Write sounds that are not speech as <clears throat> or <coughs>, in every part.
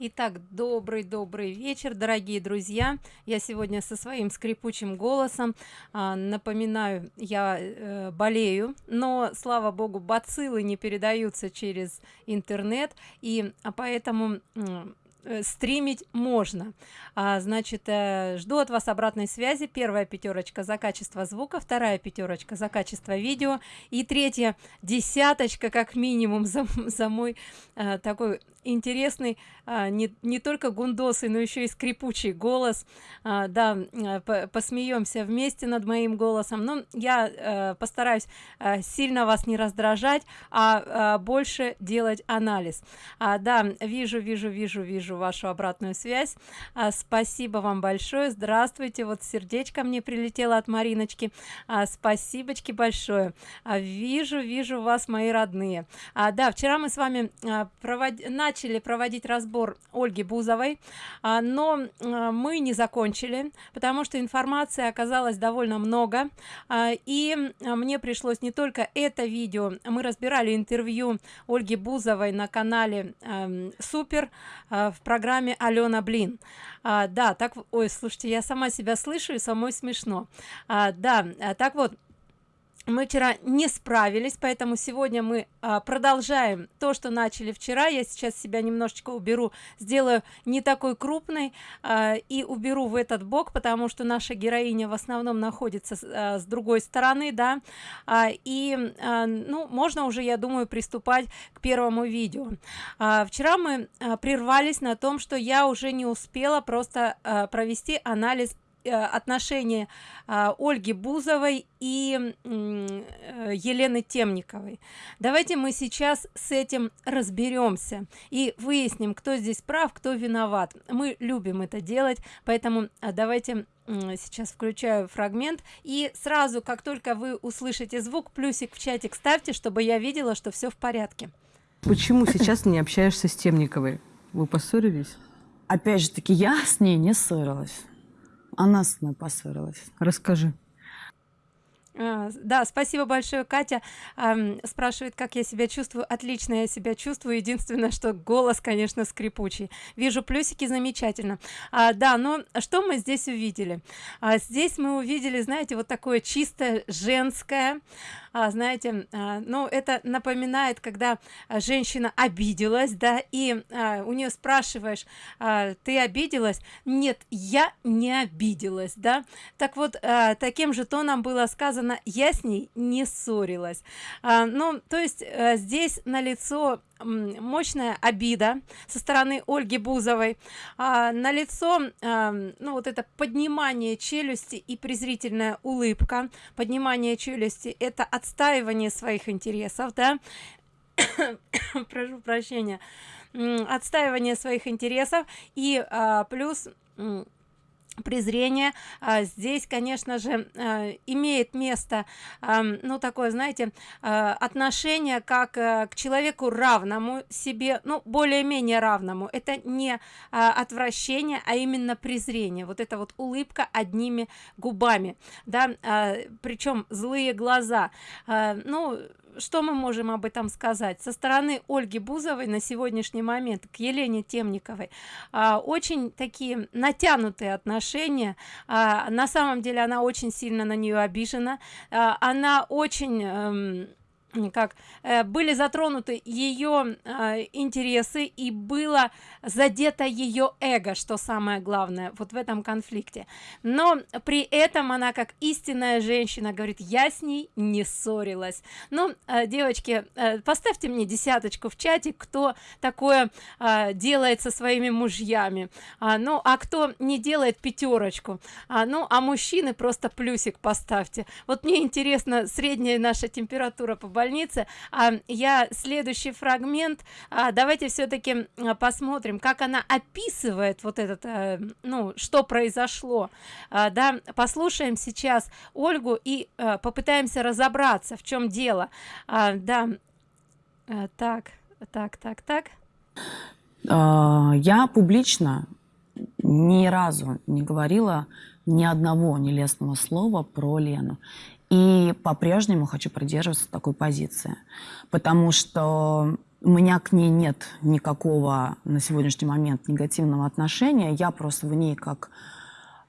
Итак, добрый-добрый вечер, дорогие друзья. Я сегодня со своим скрипучим голосом. А, напоминаю, я э, болею, но, слава богу, бациллы не передаются через интернет, и а поэтому Э, стримить можно. А, значит э, жду от вас обратной связи. Первая пятерочка за качество звука вторая пятерочка за качество видео и третья десяточка как минимум за, за мой а, такой интересный а, не, не только гундосы но еще и скрипучий голос. А, да по посмеемся вместе над моим голосом. Но я а, постараюсь а, сильно вас не раздражать а, а больше делать анализ. А, да вижу вижу вижу вижу вашу обратную связь. А, спасибо вам большое. Здравствуйте. Вот сердечко мне прилетело от мариночки. А, спасибочки большое. А, вижу вижу вас мои родные. А, да вчера мы с вами а, провод... начали проводить разбор ольги бузовой. А, но а, мы не закончили потому что информации оказалось довольно много. А, и а, мне пришлось не только это видео мы разбирали интервью ольги бузовой на канале э, супер э, в программе алена блин а, да так ой слушайте я сама себя слышу и самой смешно. А, да а, так вот мы вчера не справились поэтому сегодня мы а, продолжаем то что начали вчера. Я сейчас себя немножечко уберу сделаю не такой крупный а, и уберу в этот бок потому что наша героиня в основном находится с, а, другой стороны да. И ну можно уже я думаю приступать к первому видео. Вчера мы прервались на том что я уже не успела просто провести анализ отношения а, ольги бузовой и э, елены темниковой. Давайте мы сейчас с этим разберемся и выясним кто здесь прав кто виноват. Мы любим это делать поэтому а, давайте сейчас включаю фрагмент. И сразу как только вы услышите звук плюсик в чатик ставьте чтобы я видела что все в порядке. Почему сейчас не общаешься с темниковой? Вы поссорились? Опять же таки я с ней не ссорилась она с мной поссорилась. Расскажи. А, да спасибо большое катя. Эм, спрашивает как я себя чувствую. Отлично я себя чувствую. Единственное что голос конечно скрипучий. Вижу плюсики замечательно. А, да но что мы здесь увидели? А, здесь мы увидели знаете вот такое чисто женское. А, знаете а, ну это напоминает когда женщина обиделась да и а, у нее спрашиваешь а, ты обиделась? Нет я не обиделась да. Так вот а, таким же тоном было сказано сказано я с ней не ссорилась. А, ну то есть а, здесь на лицо мощная обида со стороны ольги бузовой а, на лицо а, ну вот это поднимание челюсти и презрительная улыбка. Поднимание челюсти это отстаивание своих интересов да? <coughs> Прошу прощения. Отстаивание своих интересов и а, плюс презрение а, здесь конечно же а, имеет место ну такое знаете а, отношение как а, к человеку равному себе ну более-менее равному. Это не а, отвращение а именно презрение. Вот это вот улыбка одними губами да а, причем злые глаза. Ну что мы можем об этом сказать? Со стороны ольги бузовой на сегодняшний момент к елене темниковой. А, очень такие натянутые отношения. А, на самом деле она очень сильно на нее обижена. А, она очень эм, как э, были затронуты ее э, интересы и было задето ее эго что самое главное вот в этом конфликте. Но при этом она как истинная женщина говорит я с ней не ссорилась ну э, девочки поставьте мне десяточку в чате кто такое делает со своими мужьями. А, ну а кто не делает пятерочку а, ну а мужчины просто плюсик поставьте. Вот мне интересно средняя наша температура по больнице. А, я следующий фрагмент. А, давайте все-таки а, посмотрим как она описывает вот этот а, ну что произошло. А, да послушаем сейчас ольгу и а, попытаемся разобраться в чем дело. А, да. А, так так так так. А, я публично ни разу не говорила ни одного нелестного слова про Лену. И по-прежнему хочу придерживаться такой позиции, потому что у меня к ней нет никакого на сегодняшний момент негативного отношения. Я просто в ней как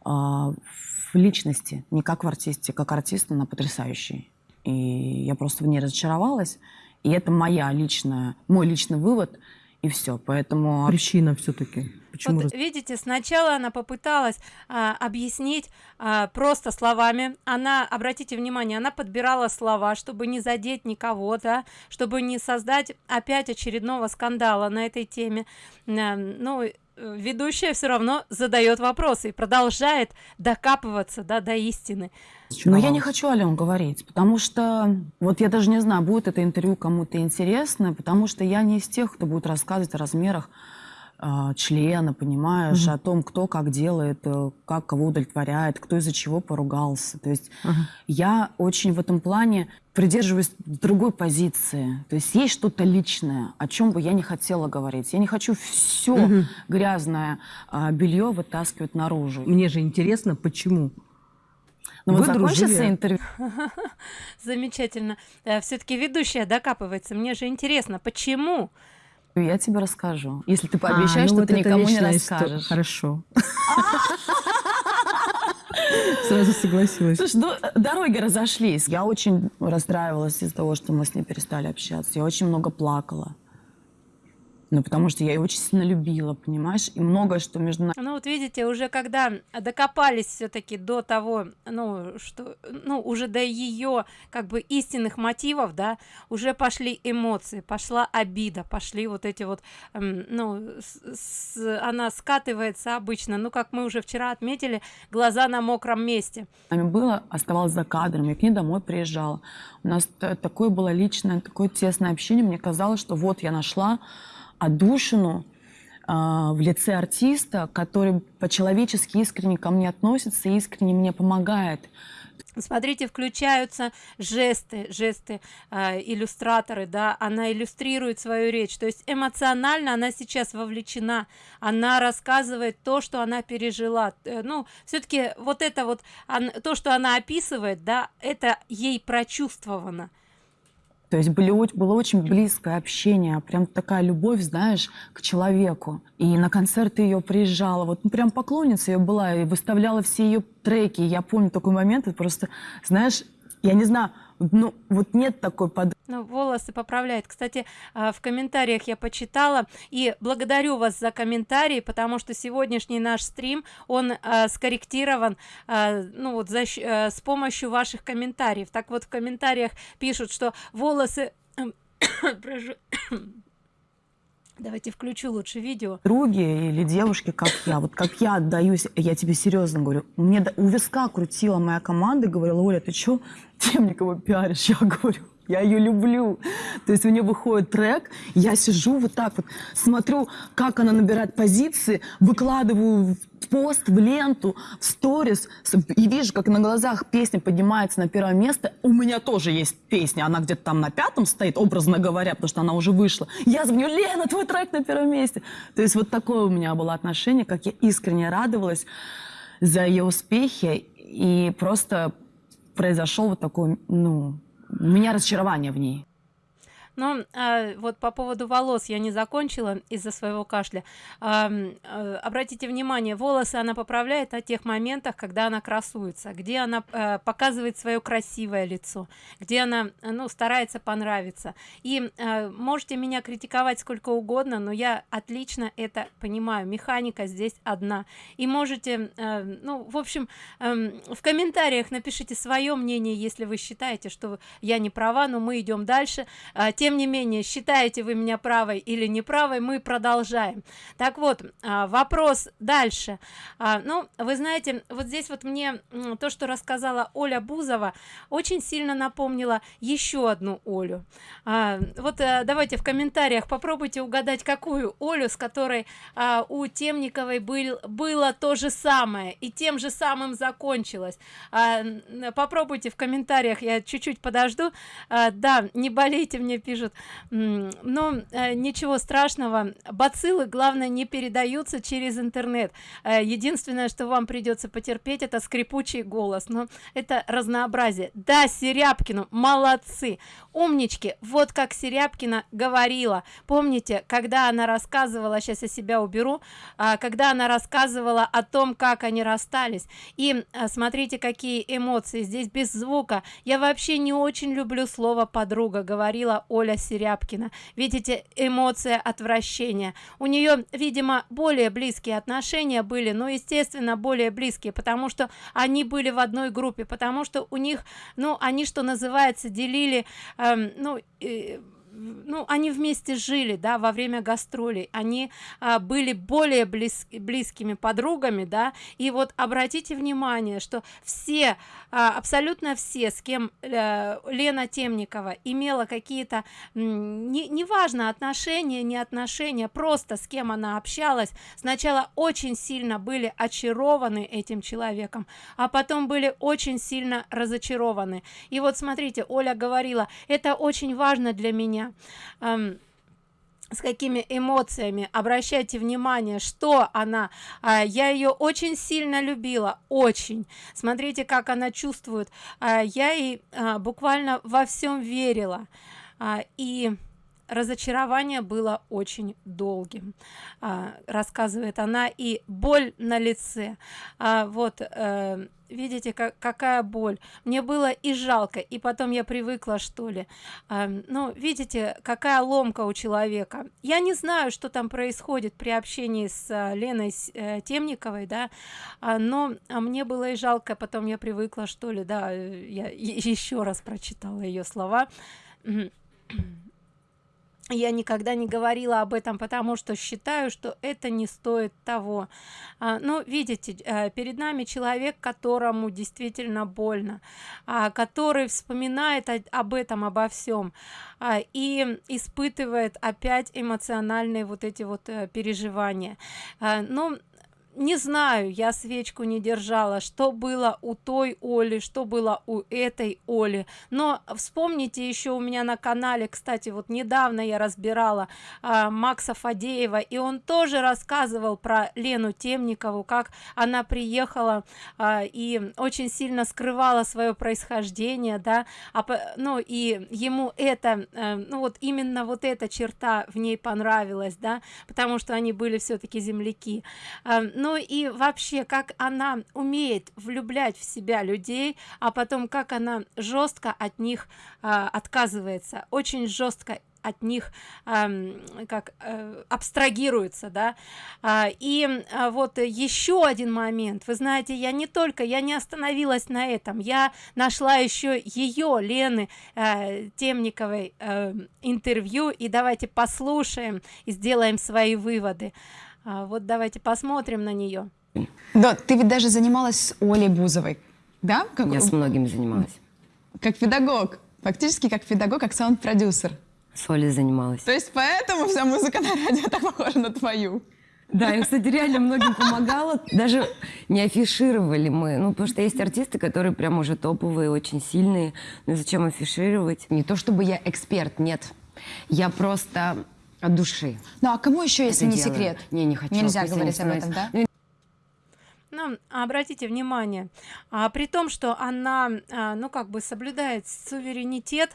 э, в личности, не как в артисте. Как артист она потрясающий. И я просто в ней разочаровалась. И это моя личная, мой личный вывод. И все. Поэтому... Причина все-таки. Почему? Вот, видите, сначала она попыталась а, объяснить а, просто словами. Она, обратите внимание, она подбирала слова, чтобы не задеть никого, да, чтобы не создать опять очередного скандала на этой теме. А, ну, ведущая все равно задает вопросы и продолжает докапываться да, до истины. Но я не хочу, Ален, говорить, потому что, вот я даже не знаю, будет это интервью кому-то интересно, потому что я не из тех, кто будет рассказывать о размерах члена, понимаешь, угу. о том, кто как делает, э, как кого удовлетворяет, кто из-за чего поругался. То есть угу. я очень в этом плане придерживаюсь другой позиции. То есть есть что-то личное, о чем бы я не хотела говорить. Я не хочу все угу. грязное а, белье вытаскивать наружу. Мне же интересно, почему. Ну вот закончится интервью. <laughs> Замечательно. Э, Все-таки ведущая докапывается. Мне же интересно, почему? Я тебе расскажу. Если ты пообещаешь, а, ну что вот ты никому не расскажешь. Хорошо. <laughs> Сразу согласилась. Слушай, ну, дороги разошлись. Я очень расстраивалась из-за того, что мы с ней перестали общаться. Я очень много плакала. Ну, потому что я ее очень сильно любила, понимаешь? И многое, что между нами... Ну, вот видите, уже когда докопались все таки до того, ну, что, ну, уже до ее, как бы, истинных мотивов, да, уже пошли эмоции, пошла обида, пошли вот эти вот, эм, ну, с, с, она скатывается обычно, ну, как мы уже вчера отметили, глаза на мокром месте. Нами было, оставалось за кадром, я к ней домой приезжала. У нас такое было личное, такое тесное общение, мне казалось, что вот я нашла отдушину а, в лице артиста, который по-человечески искренне ко мне относится и искренне мне помогает. Смотрите, включаются жесты, жесты э, иллюстраторы, да, она иллюстрирует свою речь, то есть эмоционально она сейчас вовлечена, она рассказывает то, что она пережила. Э, ну, все-таки вот это вот, он, то, что она описывает, да, это ей прочувствовано. То есть были, было очень близкое общение, прям такая любовь, знаешь, к человеку. И на концерты ее приезжала, вот ну, прям поклонница ее была, и выставляла все ее треки. Я помню такой момент, это просто, знаешь, я не знаю, ну вот нет такой под ну, волосы поправляет. Кстати а, в комментариях я почитала и благодарю вас за комментарии потому что сегодняшний наш стрим он а, скорректирован а, ну вот за, а, с помощью ваших комментариев. Так вот в комментариях пишут что волосы <coughs> прошу Давайте включу лучше видео. Други или девушки, как я, вот как я отдаюсь, я тебе серьезно говорю, мне у виска крутила моя команда говорила, Оля, ты что <laughs> Темникова пиаришь? Я говорю, я ее люблю. То есть у нее выходит трек, я сижу вот так вот, смотрю, как она набирает позиции, выкладываю пост, в ленту, в сторис, и вижу, как на глазах песня поднимается на первое место. У меня тоже есть песня, она где-то там на пятом стоит, образно говоря, потому что она уже вышла. Я звоню, Лена, твой трек на первом месте. То есть вот такое у меня было отношение, как я искренне радовалась за ее успехи, и просто произошел вот такой, ну, у меня разочарование в ней. Но а, вот по поводу волос я не закончила из-за своего кашля. А, а, обратите внимание, волосы она поправляет на тех моментах, когда она красуется, где она а, показывает свое красивое лицо, где она ну, старается понравиться. И а, можете меня критиковать сколько угодно, но я отлично это понимаю. Механика здесь одна. И можете, а, ну, в общем, а, в комментариях напишите свое мнение, если вы считаете, что я не права, но мы идем дальше. А, тем не менее считаете вы меня правой или неправой мы продолжаем. Так вот а, вопрос дальше. А, ну вы знаете вот здесь вот мне то что рассказала оля бузова очень сильно напомнила еще одну олю. А, вот а, давайте в комментариях попробуйте угадать какую олю с которой у темниковой был было то же самое и тем же самым закончилось. Попробуйте в комментариях я чуть-чуть подожду. Да не болейте мне пишут пишут но э, ничего страшного. Бациллы главное не передаются через интернет. Э, единственное что вам придется потерпеть это скрипучий голос. Но это разнообразие. Да серябкину молодцы. Умнички вот как серябкина говорила. Помните когда она рассказывала сейчас я себя уберу а, когда она рассказывала о том как они расстались. И а, смотрите какие эмоции. Здесь без звука. Я вообще не очень люблю слово подруга говорила оля серябкина. Видите эмоция отвращения. У нее видимо более близкие отношения были но естественно более близкие потому что они были в одной группе потому что у них ну они что называется делили эм, ну э, ну они вместе жили да во время гастролей. Они а, были более близ, близкими подругами да. И вот обратите внимание что все а, абсолютно все с кем а, лена темникова имела какие-то не неважно отношения не отношения просто с кем она общалась. Сначала очень сильно были очарованы этим человеком а потом были очень сильно разочарованы. И вот смотрите оля говорила это очень важно для меня с какими эмоциями обращайте внимание что она а, я ее очень сильно любила очень. Смотрите как она чувствует. А, я ей а, буквально во всем верила. А, и разочарование было очень долгим а, рассказывает она и боль на лице. А, вот э, видите как какая боль. Мне было и жалко и потом я привыкла что ли. А, ну видите какая ломка у человека. Я не знаю что там происходит при общении с а, леной э, темниковой да но мне было и жалко потом я привыкла что ли да я еще раз прочитала ее слова я никогда не говорила об этом потому что считаю что это не стоит того. А, ну видите э, перед нами человек которому действительно больно а, который вспоминает об этом обо всем а, и испытывает опять эмоциональные вот эти вот э, переживания. Ну не знаю я свечку не держала что было у той оли что было у этой оли. Но вспомните еще у меня на канале кстати вот недавно я разбирала а, макса фадеева и он тоже рассказывал про лену темникову как она приехала а, и очень сильно скрывала свое происхождение да. А, ну и ему это а, ну вот именно вот эта черта в ней понравилась да потому что они были все-таки земляки. А, ну и вообще как она умеет влюблять в себя людей а потом как она жестко от них а, отказывается очень жестко от них э, как э, абстрагируется да. А, и а, вот еще один момент. Вы знаете я не только я не остановилась на этом. Я нашла еще ее лены э, темниковой э, интервью. И давайте послушаем и сделаем свои выводы вот давайте посмотрим на нее. Да, ты ведь даже занималась с Олей Бузовой, да? Как... Я с многими занималась. Как педагог, фактически как педагог, как саунд-продюсер. С Олей занималась. То есть поэтому вся музыка на радио так похожа на твою? Да, я, кстати, реально многим помогала. Даже не афишировали мы. Ну, потому что есть артисты, которые прям уже топовые, очень сильные. Ну, зачем афишировать? Не то чтобы я эксперт, нет. Я просто от души. Ну а кому еще, если не делаю. секрет? Не, не хочу. Нельзя говорить об этом, да? Ну, ну, обратите внимание, а, при том, что она, а, ну, как бы соблюдает суверенитет,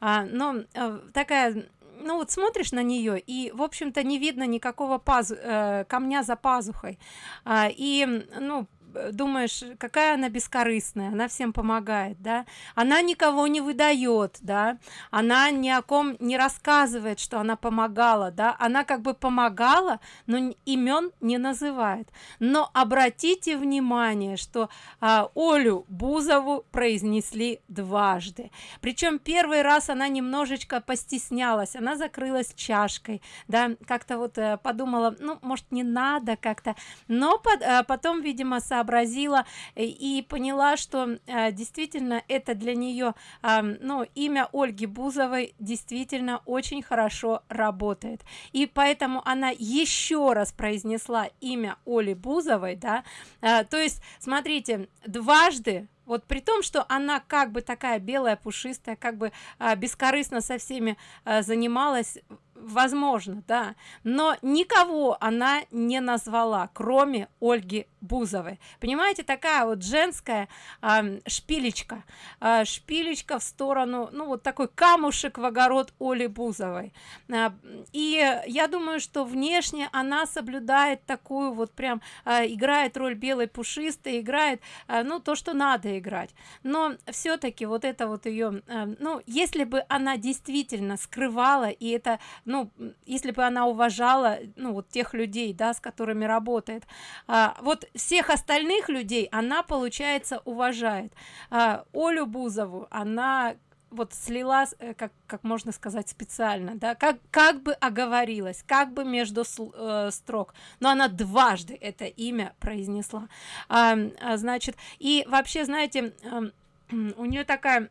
а, но а, такая ну вот смотришь на нее и в общем-то не видно никакого пазу э, камня за пазухой а, и ну думаешь какая она бескорыстная она всем помогает да? Она никого не выдает да? Она ни о ком не рассказывает что она помогала да? Она как бы помогала но имен не называет. Но обратите внимание что а, олю бузову произнесли дважды. Причем первый раз она немножечко постеснялась она закрылась чашкой да? Как-то вот э, подумала ну может не надо как-то. Но под, э, потом видимо сообразила сообразила э, и поняла что э, действительно это для нее ну имя ольги бузовой действительно очень хорошо работает. И поэтому она еще раз произнесла имя оли бузовой да э, то есть смотрите дважды вот при том что она как бы такая белая пушистая как бы а, бескорыстно со всеми занималась возможно да но никого она не назвала кроме ольги бузовой. Понимаете такая вот женская э, шпилечка. Э, шпилечка в сторону ну вот такой камушек в огород оли бузовой. Э, и я думаю что внешне она соблюдает такую вот прям э, играет роль белой пушистой играет э, ну то что надо играть. Но все-таки вот это вот ее э, ну если бы она действительно скрывала и это ну если бы она уважала ну вот тех людей да с которыми работает а, вот всех остальных людей она получается уважает. А, олю бузову она вот слила э, как как можно сказать специально да как как бы оговорилась как бы между э, строк но она дважды это имя произнесла. А, значит и вообще знаете <clears throat> у нее такая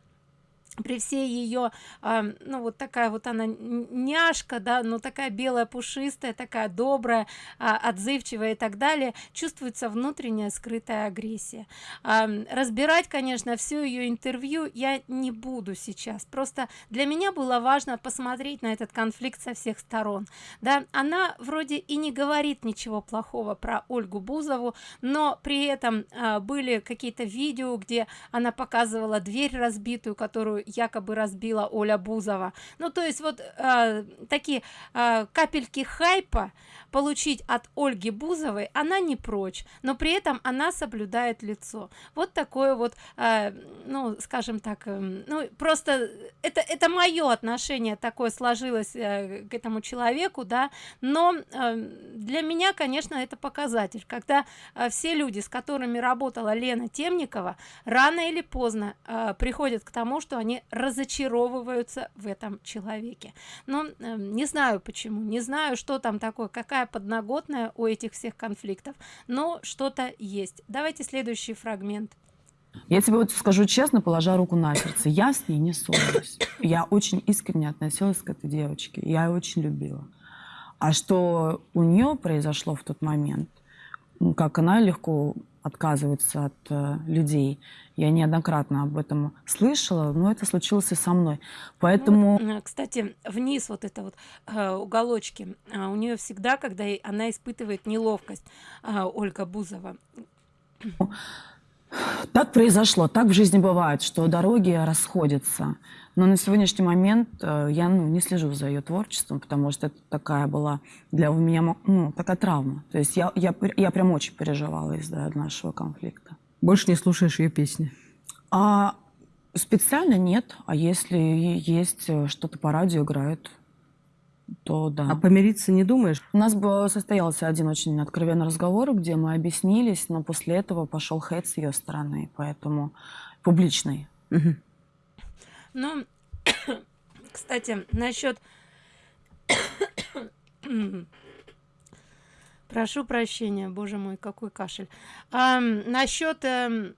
при всей ее э, ну вот такая вот она няшка да но такая белая пушистая такая добрая э, отзывчивая и так далее чувствуется внутренняя скрытая агрессия. Э, разбирать конечно все ее интервью я не буду сейчас. Просто для меня было важно посмотреть на этот конфликт со всех сторон. Да она вроде и не говорит ничего плохого про ольгу бузову но при этом э, были какие-то видео где она показывала дверь разбитую которую якобы разбила Оля Бузова. Ну, то есть вот э, такие э, капельки хайпа получить от Ольги Бузовой она не прочь, но при этом она соблюдает лицо. Вот такое вот, э, ну, скажем так, э, ну, просто это, это мое отношение такое сложилось э, к этому человеку, да, но э, для меня, конечно, это показатель, когда э, все люди, с которыми работала Лена Темникова, рано или поздно э, приходят к тому, что они разочаровываются в этом человеке но э, не знаю почему не знаю что там такое какая подноготная у этих всех конфликтов но что-то есть давайте следующий фрагмент я тебе вот скажу честно, положа руку на сердце, я с ней не ссорилась. Я очень искренне относилась к этой девочке, я ее очень любила. А что у нее произошло в тот момент, как она легко отказываются от э, людей. Я неоднократно об этом слышала, но это случилось и со мной. Поэтому... Ну, вот, кстати, вниз вот это вот э, уголочки, э, у нее всегда, когда она испытывает неловкость, э, Ольга Бузова. Так произошло, так в жизни бывает, что дороги расходятся. Но на сегодняшний момент э, я ну, не слежу за ее творчеством, потому что это такая была для меня ну, такая травма. То есть я, я, я прям очень переживала из-за нашего конфликта. Больше не слушаешь ее песни? А специально нет. А если есть э, что-то по радио играют, то да. А помириться не думаешь? У нас состоялся один очень откровенный разговор, где мы объяснились, но после этого пошел хейт с ее стороны, поэтому публичный. Угу. Ну, <coughs> кстати, насчет... <coughs> Прошу прощения, боже мой, какой кашель. А, насчет... А,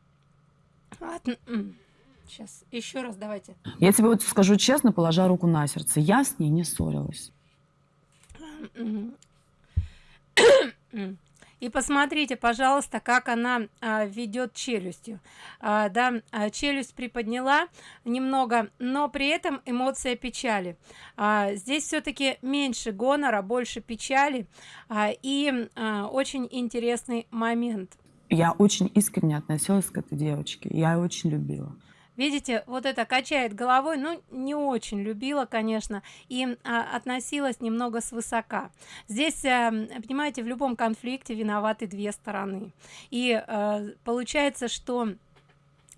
Сейчас, еще раз давайте. Я тебе вот скажу честно, положа руку на сердце, я с ней не ссорилась. <coughs> И посмотрите, пожалуйста, как она а, ведет челюстью. А, да, а, челюсть приподняла немного, но при этом эмоция печали. Здесь все-таки меньше гонора, больше печали. И очень интересный момент. Я очень искренне относилась к этой девочке. Я ее очень любила видите вот это качает головой ну не очень любила конечно и а, относилась немного свысока. Здесь а, понимаете в любом конфликте виноваты две стороны. И а, получается что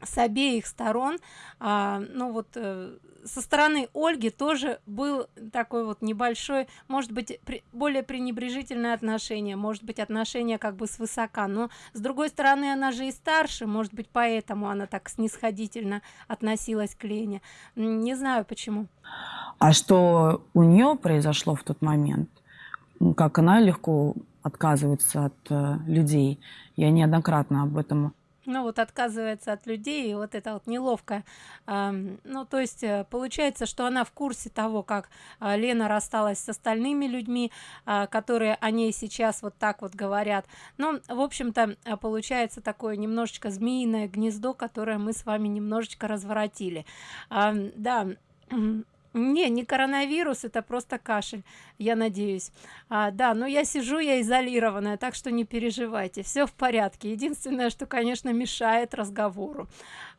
с обеих сторон а, ну вот а, со стороны ольги тоже был такой вот небольшой может быть при, более пренебрежительное отношение может быть отношение как бы свысока но с другой стороны она же и старше может быть поэтому она так снисходительно относилась к лене. Не знаю почему. А что у нее произошло в тот момент? Как она легко отказывается от э, людей? Я неоднократно об этом ну вот отказывается от людей и вот это вот неловко ну то есть э, получается что она в курсе того как э, лена рассталась с остальными людьми э, которые о ней сейчас вот так вот говорят. Ну в общем-то э, получается такое немножечко змеиное гнездо которое мы с вами немножечко разворотили. Да <clears throat> не, не коронавирус, это просто кашель, я надеюсь. А, да, но я сижу, я изолированная, так что не переживайте, все в порядке. Единственное, что, конечно, мешает разговору.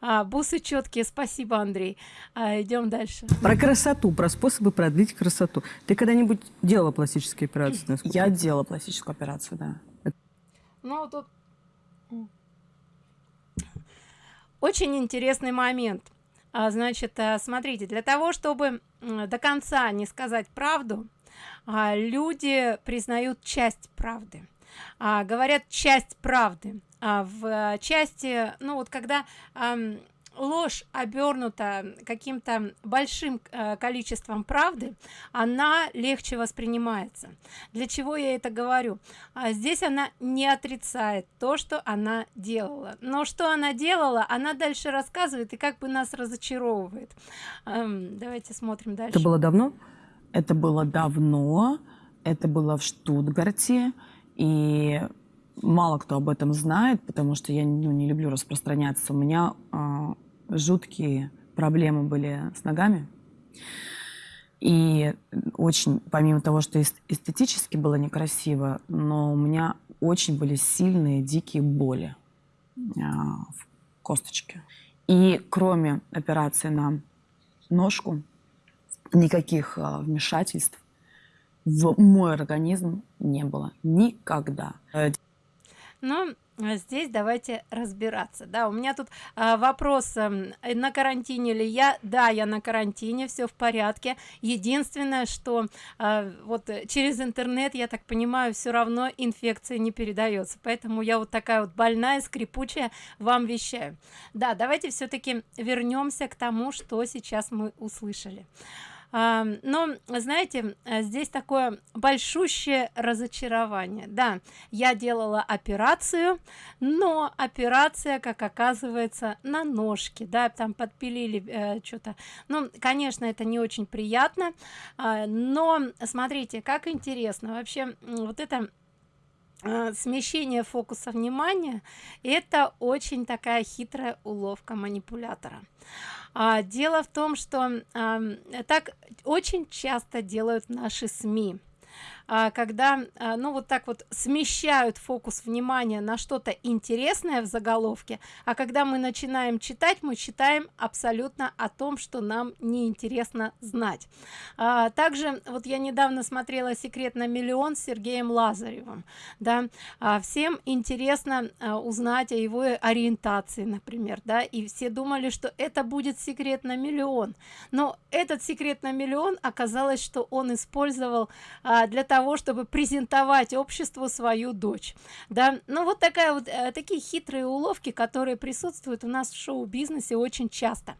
А, бусы четкие, спасибо, Андрей. А, идем дальше. Про красоту, про способы продлить красоту. Ты когда-нибудь делала пластические операции? насколько? Я делала пластическую операцию, да. Ну, тут очень интересный момент а, значит э, смотрите для того чтобы до конца не сказать правду а, люди признают часть правды. А, говорят часть правды. В части ну вот когда ложь обернута каким-то большим э, количеством правды она легче воспринимается. Для чего я это говорю? А здесь она не отрицает то что она делала. Но что она делала она дальше рассказывает и как бы нас разочаровывает. Эм, давайте смотрим дальше. Это было давно? Это было давно, это было в Штутгарте, и мало кто об этом знает, потому что я ну, не люблю распространяться. У меня э, жуткие проблемы были с ногами. И очень, помимо того, что эстетически было некрасиво, но у меня очень были сильные, дикие боли э, в косточке. И кроме операции на ножку, никаких э, вмешательств в мой организм не было никогда. Ну, а здесь давайте разбираться да. У меня тут а, вопрос а, на карантине ли я? Да я на карантине все в порядке. Единственное что а, вот через интернет я так понимаю все равно инфекция не передается поэтому я вот такая вот больная скрипучая вам вещаю. Да давайте все-таки вернемся к тому что сейчас мы услышали но знаете э, здесь такое большущее разочарование. Да я делала операцию но операция как оказывается на ножке да там подпилили э, что-то ну конечно это не очень приятно э, но смотрите как интересно. Вообще вот это э, смещение фокуса внимания это очень такая хитрая уловка манипулятора а, дело в том что а, так очень часто делают наши СМИ когда а, ну вот так вот смещают фокус внимания на что-то интересное в заголовке а когда мы начинаем читать мы читаем абсолютно о том что нам не интересно знать. А, также вот я недавно смотрела секрет на миллион с сергеем лазаревым да. Всем интересно узнать о его ориентации например да и все думали что это будет секрет на миллион но этот секрет на миллион оказалось что он использовал для того того чтобы презентовать обществу свою дочь. Да? Ну вот такая вот э, такие хитрые уловки которые присутствуют у нас в шоу-бизнесе очень часто.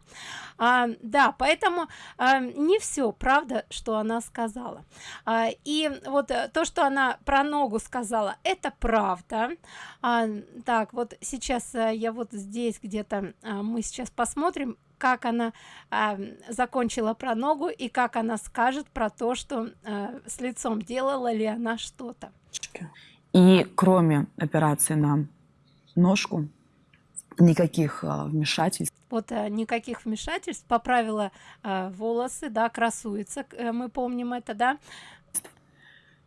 А, да поэтому а, не все правда что она сказала. А, и вот э, то что она про ногу сказала это правда. А, так вот сейчас а, я вот здесь где-то а, мы сейчас посмотрим как она э, закончила про ногу и как она скажет про то что э, с лицом делала ли она что-то. И кроме операции на ножку никаких э, вмешательств. Вот э, никаких вмешательств. Поправила э, волосы да красуется э, мы помним это да?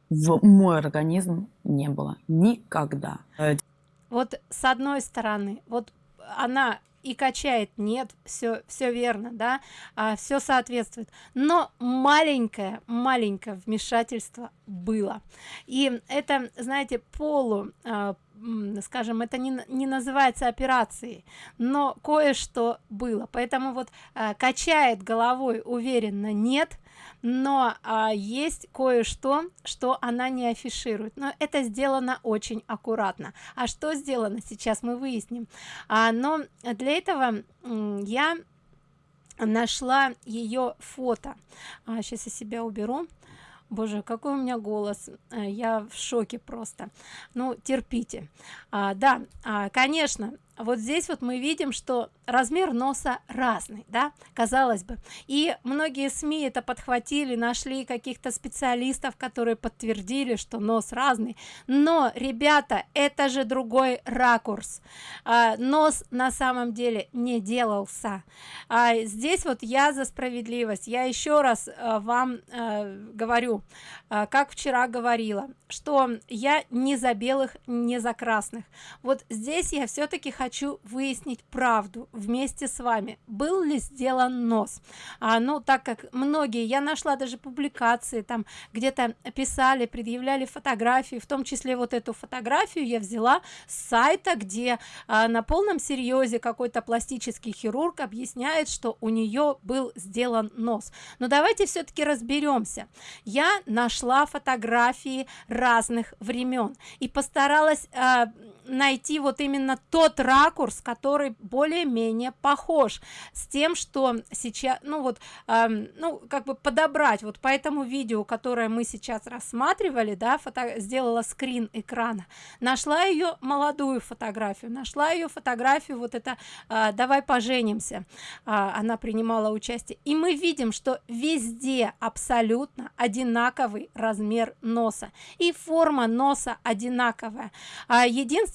В мой организм не было никогда. Вот с одной стороны вот она и качает нет все все верно да а, все соответствует но маленькое маленькое вмешательство было. И это знаете полу а, скажем это не, не называется операцией но кое-что было. Поэтому вот а, качает головой уверенно нет но а, есть кое-что что она не афиширует. Но это сделано очень аккуратно. А что сделано? Сейчас мы выясним. А, но для этого я нашла ее фото. А, сейчас я себя уберу. Боже какой у меня голос. Э, я в шоке просто. Ну терпите. А, да а, конечно вот здесь вот мы видим что размер носа разный да казалось бы. И многие СМИ это подхватили нашли каких-то специалистов которые подтвердили что нос разный. Но ребята это же другой ракурс. А, нос на самом деле не делался. А, здесь вот я за справедливость. Я еще раз а, вам а, говорю а, как вчера говорила что я не за белых не за красных. Вот здесь я все-таки хочу выяснить правду вместе с вами. Был ли сделан нос? А, ну так как многие я нашла даже публикации там где-то писали предъявляли фотографии в том числе вот эту фотографию я взяла с сайта где а, на полном серьезе какой-то пластический хирург объясняет что у нее был сделан нос. Но давайте все-таки разберемся я нашла фотографии разных времен и постаралась а, найти вот именно тот ракурс который более-менее похож с тем что сейчас ну вот э, ну как бы подобрать. Вот по этому видео которое мы сейчас рассматривали да фото сделала скрин экрана. Нашла ее молодую фотографию нашла ее фотографию вот это э, давай поженимся э, она принимала участие. И мы видим что везде абсолютно одинаковый размер носа. И форма носа одинаковая. А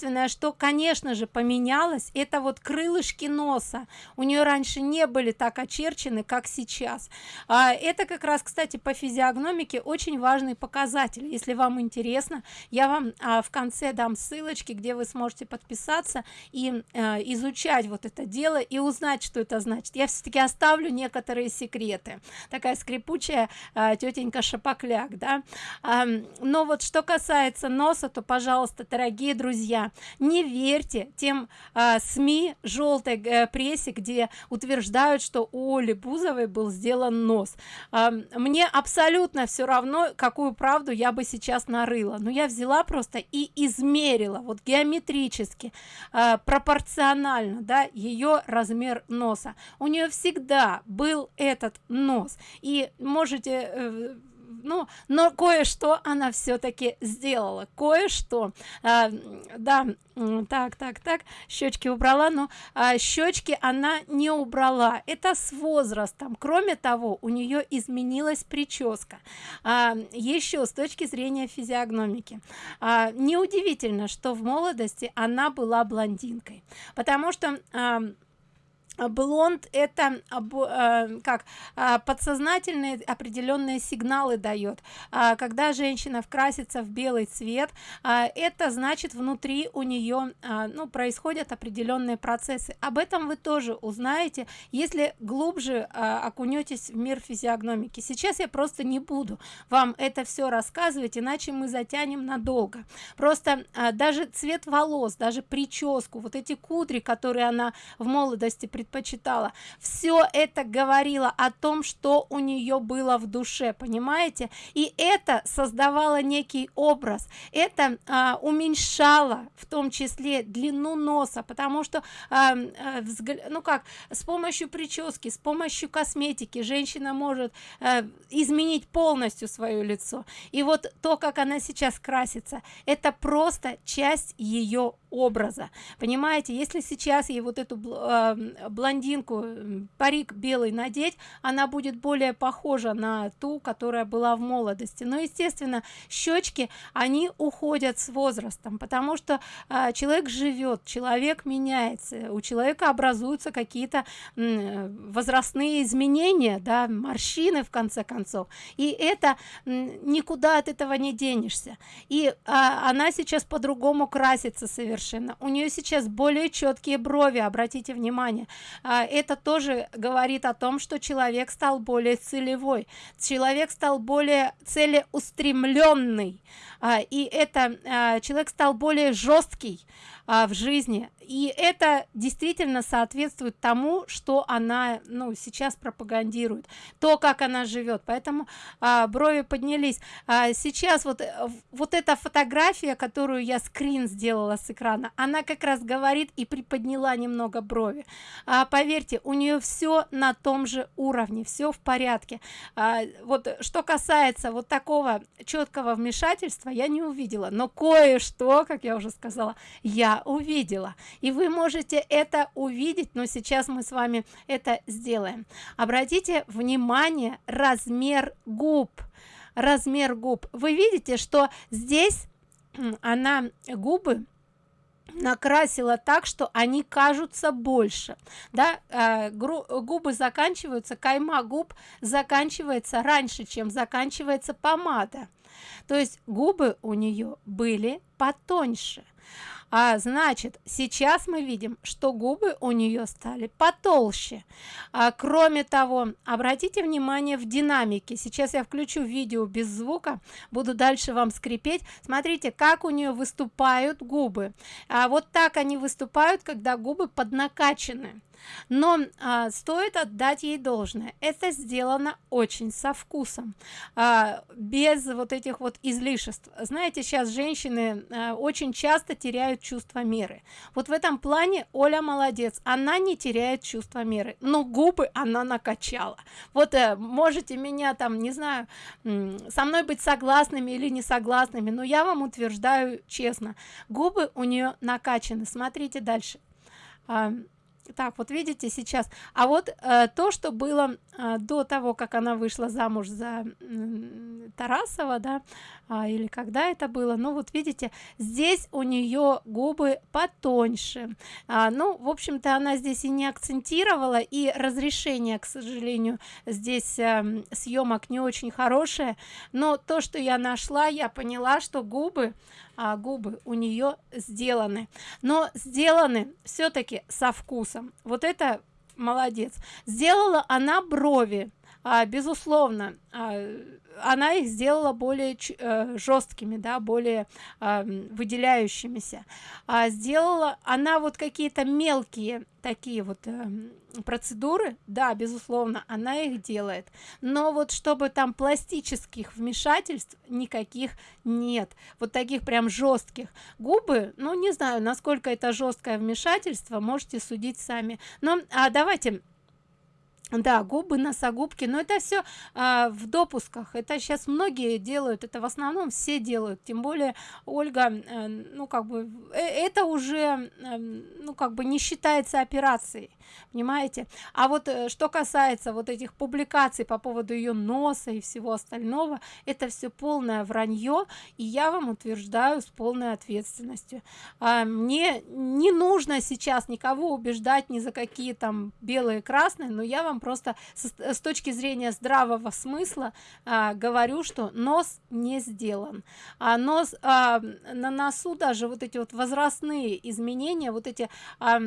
единственное что конечно же поменялось это вот крылышки носа. У нее раньше не были так очерчены как сейчас. А, это как раз кстати по физиогномике очень важный показатель. Если вам интересно я вам а, в конце дам ссылочки где вы сможете подписаться и а, изучать вот это дело и узнать что это значит. Я все-таки оставлю некоторые секреты. Такая скрипучая а, тетенька шапокляк да. А, но вот что касается носа то пожалуйста дорогие друзья не верьте тем а, СМИ желтой а, прессе где утверждают что у Оли Бузовой был сделан нос. А, мне абсолютно все равно какую правду я бы сейчас нарыла. Но я взяла просто и измерила вот геометрически а, пропорционально да ее размер носа. У нее всегда был этот нос. И можете э, ну но кое-что она все-таки сделала. Кое-что а, да так так так щечки убрала но а, щечки она не убрала. Это с возрастом. Кроме того у нее изменилась прическа. А, еще с точки зрения физиогномики. А, неудивительно что в молодости она была блондинкой. Потому что а, блонд это как а, подсознательные определенные сигналы дает. А, когда женщина вкрасится в белый цвет это значит внутри у нее ну происходят определенные процессы. Об этом вы тоже узнаете если глубже окунетесь в мир физиогномики. Сейчас я просто не буду вам это все рассказывать иначе мы затянем надолго. Просто даже цвет волос даже прическу вот эти кудри которые она в молодости предпочитала предпочитала. Все это говорило о том что у нее было в душе понимаете? И это создавало некий образ. Это а, уменьшало в том числе длину носа потому что а, а, взгля... ну как с помощью прически с помощью косметики женщина может а, изменить полностью свое лицо. И вот то как она сейчас красится это просто часть ее образа. Понимаете если сейчас ей вот эту э, блондинку парик белый надеть она будет более похожа на ту которая была в молодости. Но естественно щечки они уходят с возрастом потому что э, человек живет человек меняется у человека образуются какие-то возрастные изменения да морщины в конце концов. И это никуда от этого не денешься. И э, она сейчас по-другому красится совершенно совершенно. У нее сейчас более четкие брови обратите внимание. А, это тоже говорит о том что человек стал более целевой. Человек стал более целеустремленный и это а, человек стал более жесткий а, в жизни. И это действительно соответствует тому что она ну сейчас пропагандирует то как она живет. Поэтому а, брови поднялись. А, сейчас вот вот эта фотография которую я скрин сделала с экрана она как раз говорит и приподняла немного брови. А, поверьте у нее все на том же уровне все в порядке. А, вот что касается вот такого четкого вмешательства совершенства я не увидела но кое-что как я уже сказала я увидела. И вы можете это увидеть но сейчас мы с вами это сделаем. Обратите внимание размер губ. Размер губ. Вы видите что здесь она губы накрасила так что они кажутся больше. Да э, губы заканчиваются кайма губ заканчивается раньше чем заканчивается помада то есть губы у нее были потоньше. А значит сейчас мы видим что губы у нее стали потолще. А, кроме того обратите внимание в динамике. Сейчас я включу видео без звука буду дальше вам скрипеть. Смотрите как у нее выступают губы. А вот так они выступают когда губы поднакачены но а, стоит отдать ей должное. Это сделано очень со вкусом а, без вот этих вот излишеств. Знаете сейчас женщины а, очень часто теряют чувство меры. Вот в этом плане оля молодец. Она не теряет чувство меры но губы она накачала. Вот э, можете меня там не знаю со мной быть согласными или не согласными но я вам утверждаю честно губы у нее накачаны. Смотрите дальше. А, так вот видите сейчас. А вот э, то что было э, до того как она вышла замуж за э, тарасова да а, или когда это было. Ну вот видите здесь у нее губы потоньше. А, ну в общем-то она здесь и не акцентировала и разрешение к сожалению здесь э, съемок не очень хорошее. Но то что я нашла я поняла что губы а, губы у нее сделаны. Но сделаны все-таки со вкусом. Вот это молодец. Сделала она брови а, безусловно а, она их сделала более э, жесткими да более э, выделяющимися. А сделала она вот какие-то мелкие такие вот э, процедуры. Да безусловно она их делает. Но вот чтобы там пластических вмешательств никаких нет вот таких прям жестких. Губы ну не знаю насколько это жесткое вмешательство можете судить сами. Но а давайте да губы носогубки но это все а, в допусках. Это сейчас многие делают это в основном все делают. Тем более ольга э, ну как бы э, это уже э, ну как бы не считается операцией понимаете? А вот э, что касается вот этих публикаций по поводу ее носа и всего остального это все полное вранье и я вам утверждаю с полной ответственностью. А, мне не нужно сейчас никого убеждать ни за какие там белые красные но я вам просто с, с точки зрения здравого смысла а, говорю что нос не сделан. А нос а, на носу даже вот эти вот возрастные изменения вот эти а,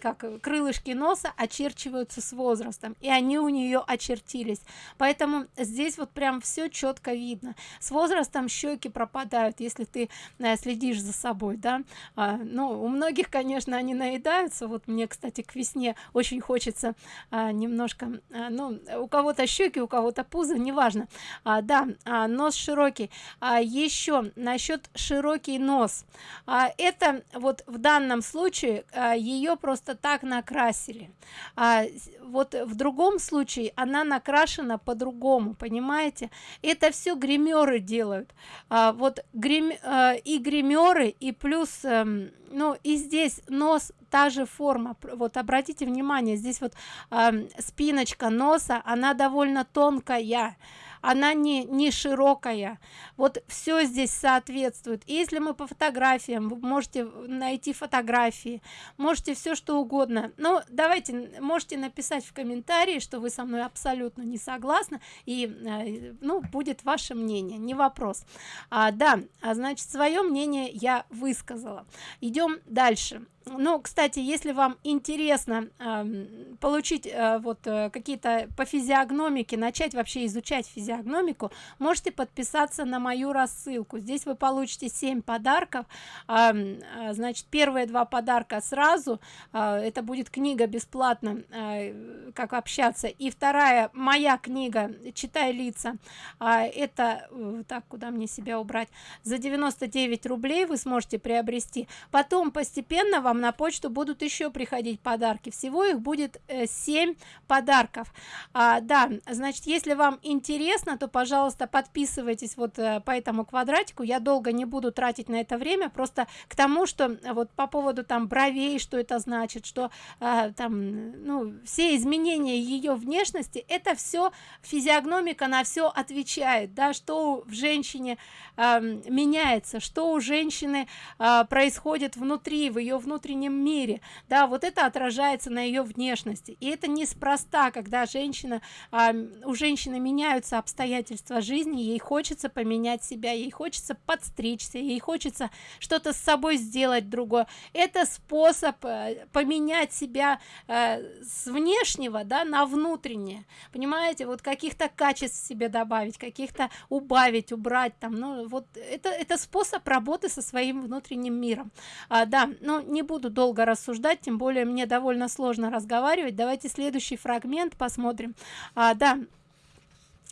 как крылышки носа очерчиваются с возрастом и они у нее очертились. Поэтому здесь вот прям все четко видно. С возрастом щеки пропадают если ты а, следишь за собой да. А, ну у многих конечно они наедаются. Вот мне кстати к весне очень хочется а, немножко а, ну у кого-то щеки у кого-то пузо неважно. А, да а, нос широкий. А, еще насчет широкий нос. А, это вот в данном случае а, ее просто так накрасили. А, вот в другом случае она накрашена по-другому понимаете? Это все гримеры делают. А, вот грим а, и гримеры и плюс а, ну и здесь нос та же форма. Вот обратите внимание здесь вот э, спиночка носа она довольно тонкая она не не широкая. Вот все здесь соответствует. Если мы по фотографиям вы можете найти фотографии можете все что угодно. Но давайте можете написать в комментарии что вы со мной абсолютно не согласны и э, ну будет ваше мнение не вопрос. А, да а значит свое мнение я высказала. Идем дальше ну кстати если вам интересно э, получить э, вот э, какие-то по физиогномике начать вообще изучать физиогномику можете подписаться на мою рассылку. Здесь вы получите 7 подарков. Э, значит первые два подарка сразу. Э, это будет книга бесплатно э, как общаться. И вторая моя книга читай лица э, это э, так куда мне себя убрать? За 99 рублей вы сможете приобрести. Потом постепенно вам вам на почту. Будут еще приходить подарки. Всего их будет э, 7 подарков. А, да значит если вам интересно то пожалуйста подписывайтесь вот э, по этому квадратику. Я долго не буду тратить на это время. Просто к тому что э, вот по поводу там бровей что это значит что э, там ну все изменения ее внешности это все физиогномика на все отвечает да что в женщине э, меняется что у женщины э, происходит внутри в ее внутреннем мире. Да вот это отражается на ее внешности. И это неспроста когда женщина э, у женщины меняются обстоятельства жизни ей хочется поменять себя ей хочется подстричься ей хочется что-то с собой сделать другое. Это способ э, поменять себя э, с внешнего да на внутреннее. Понимаете? Вот каких-то качеств себе добавить каких-то убавить убрать там. Ну вот это это способ работы со своим внутренним миром. А, да но не буду долго рассуждать тем более мне довольно сложно разговаривать давайте следующий фрагмент посмотрим а, да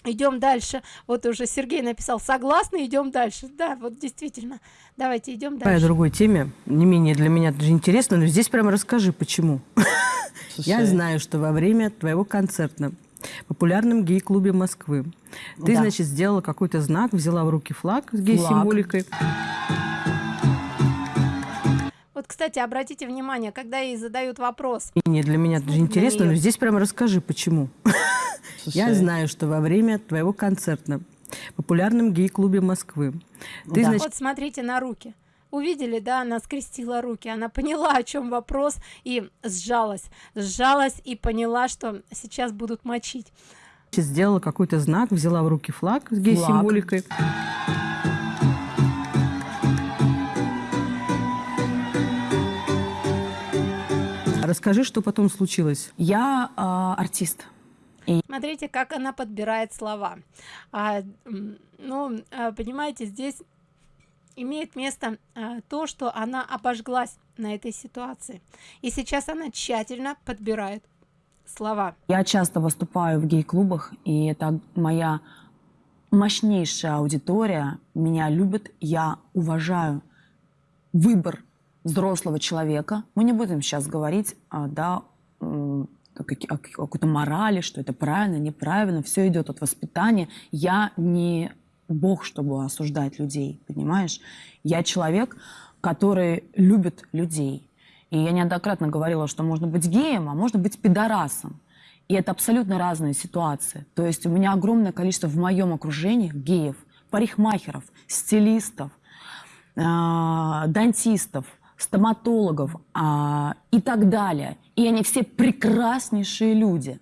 идем дальше вот уже сергей написал согласны идем дальше да вот действительно давайте идем По дальше другой теме, не менее для меня даже интересно, но здесь прямо расскажи, почему. Я знаю, что во время твоего концерта в популярном гей-клубе Москвы ты, Да. значит, сделала какой-то знак, взяла в руки флаг с гей-символикой. Вот кстати обратите внимание когда ей задают вопрос. И не для меня даже интересно, но здесь прямо расскажи, почему. <laughs> Я знаю, что во время твоего концерта в популярном гей-клубе Москвы ты, Да. значит, вот смотрите на руки. Увидели да она скрестила руки она поняла о чем вопрос и сжалась. Сжалась и поняла что сейчас будут мочить. Сделала какой-то знак, взяла в руки флаг с гей-символикой. Расскажи, что потом случилось. Я а, артист. смотрите как она подбирает слова А, ну а, понимаете здесь имеет место а, то что она обожглась на этой ситуации и сейчас она тщательно подбирает слова Я часто выступаю в гей-клубах, и это моя мощнейшая аудитория. Меня любят, я уважаю выбор взрослого человека. Мы не будем сейчас говорить, а, да, о какой-то морали, что это правильно, неправильно. Все идет от воспитания. Я не бог, чтобы осуждать людей, понимаешь? Я человек, который любит людей. И я неоднократно говорила, что можно быть геем, а можно быть пидорасом. И это абсолютно разные ситуации. То есть у меня огромное количество в моем окружении геев, парикмахеров, стилистов, а, дантистов, стоматологов а, и так далее. И они все прекраснейшие люди.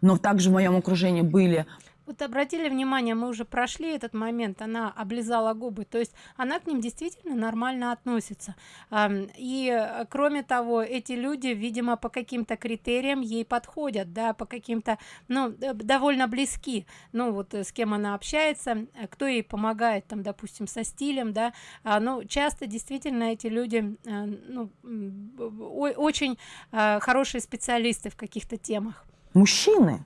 Но также в моем окружении были Вот обратили внимание, мы уже прошли этот момент, она облизала губы, то есть она к ним действительно нормально относится. И э, кроме того, эти люди, видимо, по каким-то критериям ей подходят, да, по каким-то, ну, э, довольно близки. Ну, вот э, с кем она общается, кто ей помогает, там, допустим, со стилем, да. А, Ну, часто действительно эти люди, ну, очень хорошие специалисты в каких-то темах. мужчины,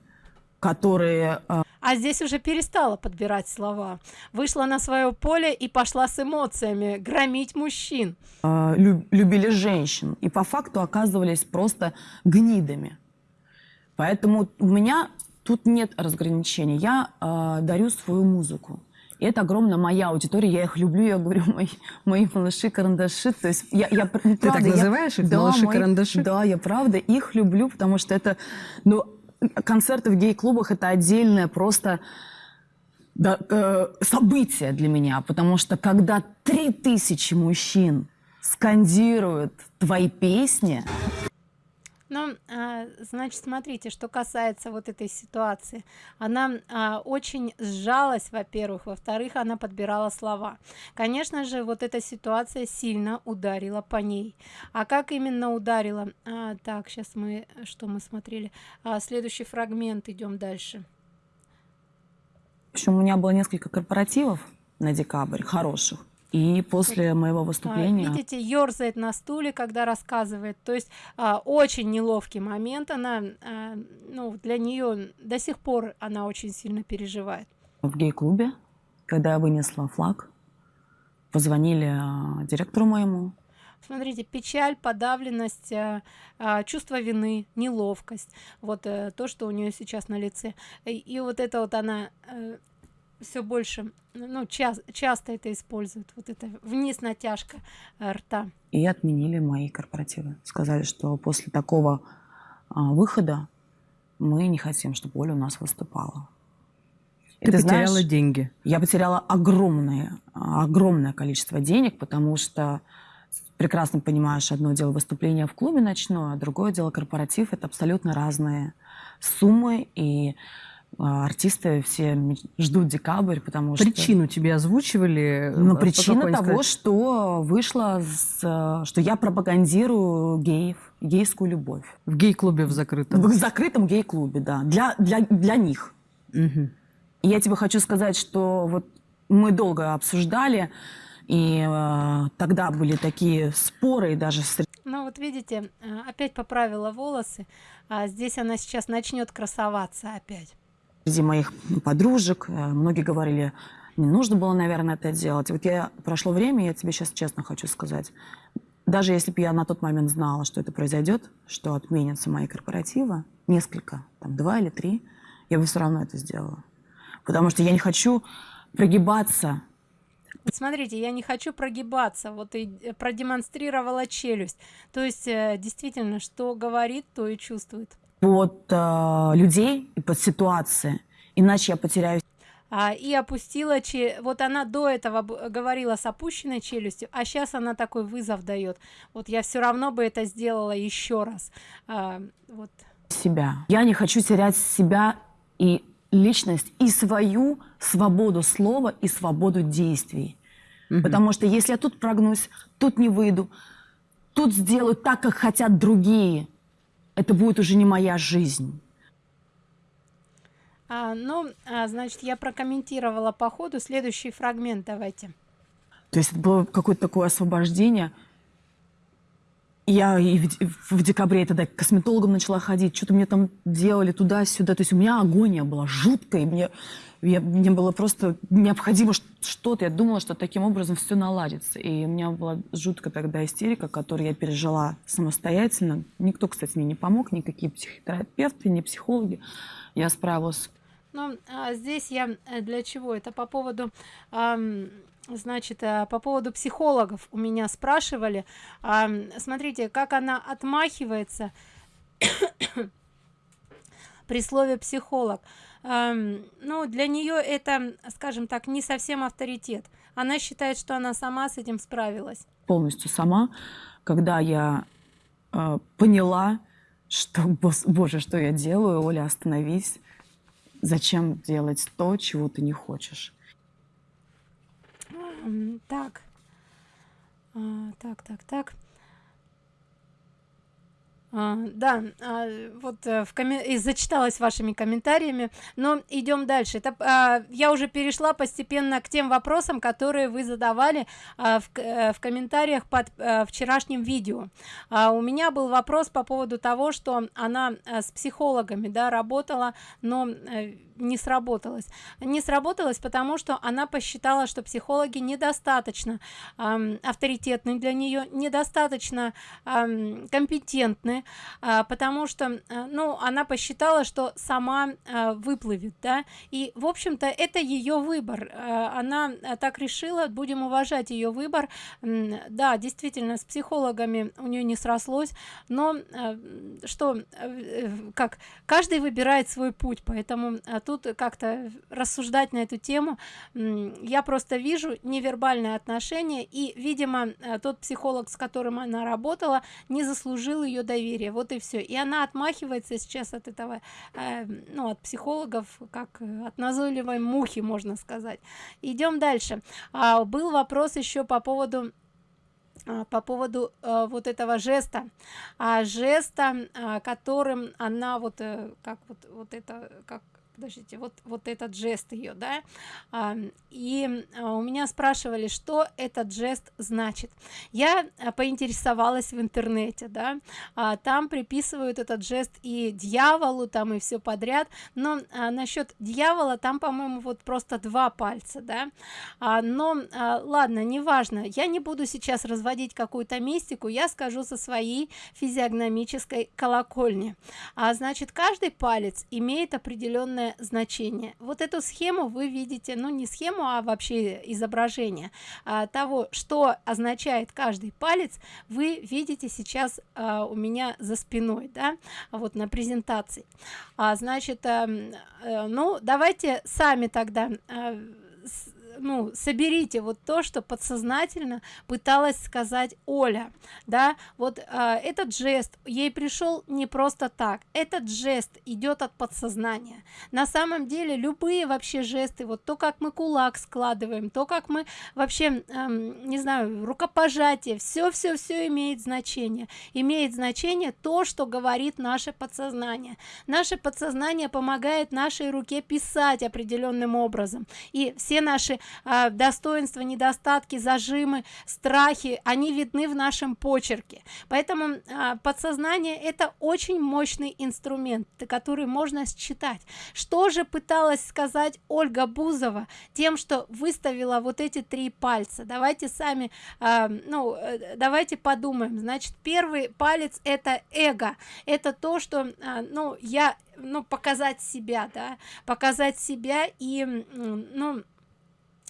которые А здесь уже перестала подбирать слова. Вышла на свое поле и пошла с эмоциями громить мужчин. а, лю- любили женщин и по факту оказывались просто гнидами. Поэтому у меня тут нет разграничений. Я а, дарю свою музыку. И это огромная моя аудитория, я их люблю, я говорю, мои, мои малыши-карандаши. То есть я, я ну, так правда, я- называешь их, да, малыши-карандаши? Да, я правда их люблю, потому что это, ну, концерты в гей-клубах это отдельное просто да, э, событие для меня, потому что когда три тысячи мужчин скандируют твои песни, Ну, а, значит, смотрите, что касается вот этой ситуации. Она а, очень сжалась, во-первых. Во-вторых, она подбирала слова. Конечно же, вот эта ситуация сильно ударила по ней. А как именно ударила? А, так, сейчас мы, что мы смотрели? А, следующий фрагмент, идем дальше. в общем, у меня было несколько корпоративов на декабрь, хороших. И после моего А, выступления... Видите, ерзает на стуле, когда рассказывает. То есть а, очень неловкий момент. Она, а, ну, для нее до сих пор она очень сильно переживает. в гей-клубе, когда я вынесла флаг, позвонили директору моему. смотрите печаль подавленность чувство вины неловкость вот а, то что у нее сейчас на лице и, и вот это вот она а, все больше ну час, часто это используют вот это вниз натяжка а, рта. И отменили мои корпоративы. Сказали что после такого а, выхода мы не хотим чтобы оля у нас выступала. Ты, ты потеряла знаешь, деньги. я потеряла огромное огромное количество денег потому что прекрасно понимаешь, одно дело выступление в клубе ночное, а другое дело корпоратив. Это абсолютно разные суммы, и артисты все ждут декабрь, потому что... Причину тебе озвучивали? Ну, причина того, что вышла, с, что я пропагандирую геев, гейскую любовь. В гей-клубе в закрытом? В закрытом гей-клубе, да. Для, для, для них. Угу. И я тебе хочу сказать, что вот мы долго обсуждали, и э, тогда были такие споры и даже... Ну вот видите, э, опять поправила волосы, а здесь она сейчас начнет красоваться опять. Среди моих подружек э, многие говорили, не нужно было, наверное, это делать. Вот я прошло время, я тебе сейчас честно хочу сказать, даже если бы я на тот момент знала, что это произойдет, что отменятся мои корпоративы, несколько, там два или три, я бы все равно это сделала. Потому что я не хочу прогибаться смотрите я не хочу прогибаться вот и э, продемонстрировала челюсть то есть э, действительно что говорит то и чувствует под э, людей и под ситуации. Иначе я потеряю а, и опустила че вот она до этого говорила с опущенной челюстью а сейчас она такой вызов дает вот я все равно бы это сделала еще раз. А, вот. Себя. Я не хочу терять себя и личность и свою свободу слова и свободу действий. Угу. Потому что если я тут прогнусь, тут не выйду, тут сделаю так, как хотят другие, это будет уже не моя жизнь. А, ну, а, значит, я прокомментировала по ходу. Следующий фрагмент давайте. То есть это было какое-то такое освобождение. Я и в, в декабре тогда к косметологам начала ходить, что-то мне там делали туда-сюда. То есть у меня агония была жуткая. Мне я, мне было просто необходимо что-то. Я думала, что таким образом все наладится. И у меня была жуткая тогда истерика, которую я пережила самостоятельно. Никто, кстати, мне не помог, никакие психотерапевты, ни психологи. Я справилась. Ну, а здесь я э, для чего? Это по поводу... Эм значит э, по поводу психологов у меня спрашивали смотрите как она отмахивается <coughs> при слове психолог ну для нее это скажем так не совсем авторитет. Она считает что она сама с этим справилась. Полностью сама. Когда я э, поняла что боже что я делаю оля остановись. Зачем делать то чего ты не хочешь? Так. А, так так так а, да, а, вот э, в коме... и зачиталась вашими комментариями, но идем дальше. Это, а, я уже перешла постепенно к тем вопросам, которые вы задавали а, в, а, в комментариях под а, вчерашним видео. А, у меня был вопрос по поводу того, что она а, с психологами да, работала, но а, не сработалось. Не сработалось, потому что она посчитала, что психологи недостаточно а, авторитетны для нее, недостаточно а, компетентны а, потому что а, ну она посчитала что сама а, выплывет да. И в общем-то это ее выбор. Она так решила будем уважать ее выбор. Да действительно с психологами у нее не срослось но что э, как каждый выбирает свой путь поэтому тут как-то рассуждать на эту тему. Я просто вижу невербальное отношение и видимо тот психолог с которым она работала не заслужил ее доверия. Вот и все и она отмахивается сейчас от этого э, ну от психологов как э, от назойливой мухи можно сказать. Идем дальше. А, был вопрос еще по поводу а, по поводу а, вот этого жеста. А, жеста а, которым она вот а, как вот вот это как подождите вот вот этот жест ее да? И а, у меня спрашивали что этот жест значит. Я а, поинтересовалась в интернете да? А, там приписывают этот жест и дьяволу там и все подряд. Но насчет дьявола там по-моему вот просто два пальца да? Но ладно неважно. Я не буду сейчас разводить какую-то мистику. Я скажу со своей физиогномической колокольни. А значит каждый палец имеет определенное значение. Вот эту схему вы видите ну не схему а вообще изображение а, того что означает каждый палец вы видите сейчас а, у меня за спиной да вот на презентации. А, значит а, ну давайте сами тогда а, ну соберите вот то что подсознательно пыталась сказать оля да. Вот э, этот жест ей пришел не просто так. Этот жест идет от подсознания. На самом деле любые вообще жесты вот то как мы кулак складываем то как мы вообще эм, не знаю рукопожатие все все все имеет значение. Имеет значение то что говорит наше подсознание. Наше подсознание помогает нашей руке писать определенным образом. И все наши э, достоинства недостатки зажимы страхи они видны в нашем почерке. Поэтому э, подсознание это очень мощный инструмент который можно считать. Что же пыталась сказать ольга бузова тем что выставила вот эти три пальца? Давайте сами э, ну э, давайте подумаем. Значит первый палец это эго. Это то что ну я ну показать себя да показать себя и ну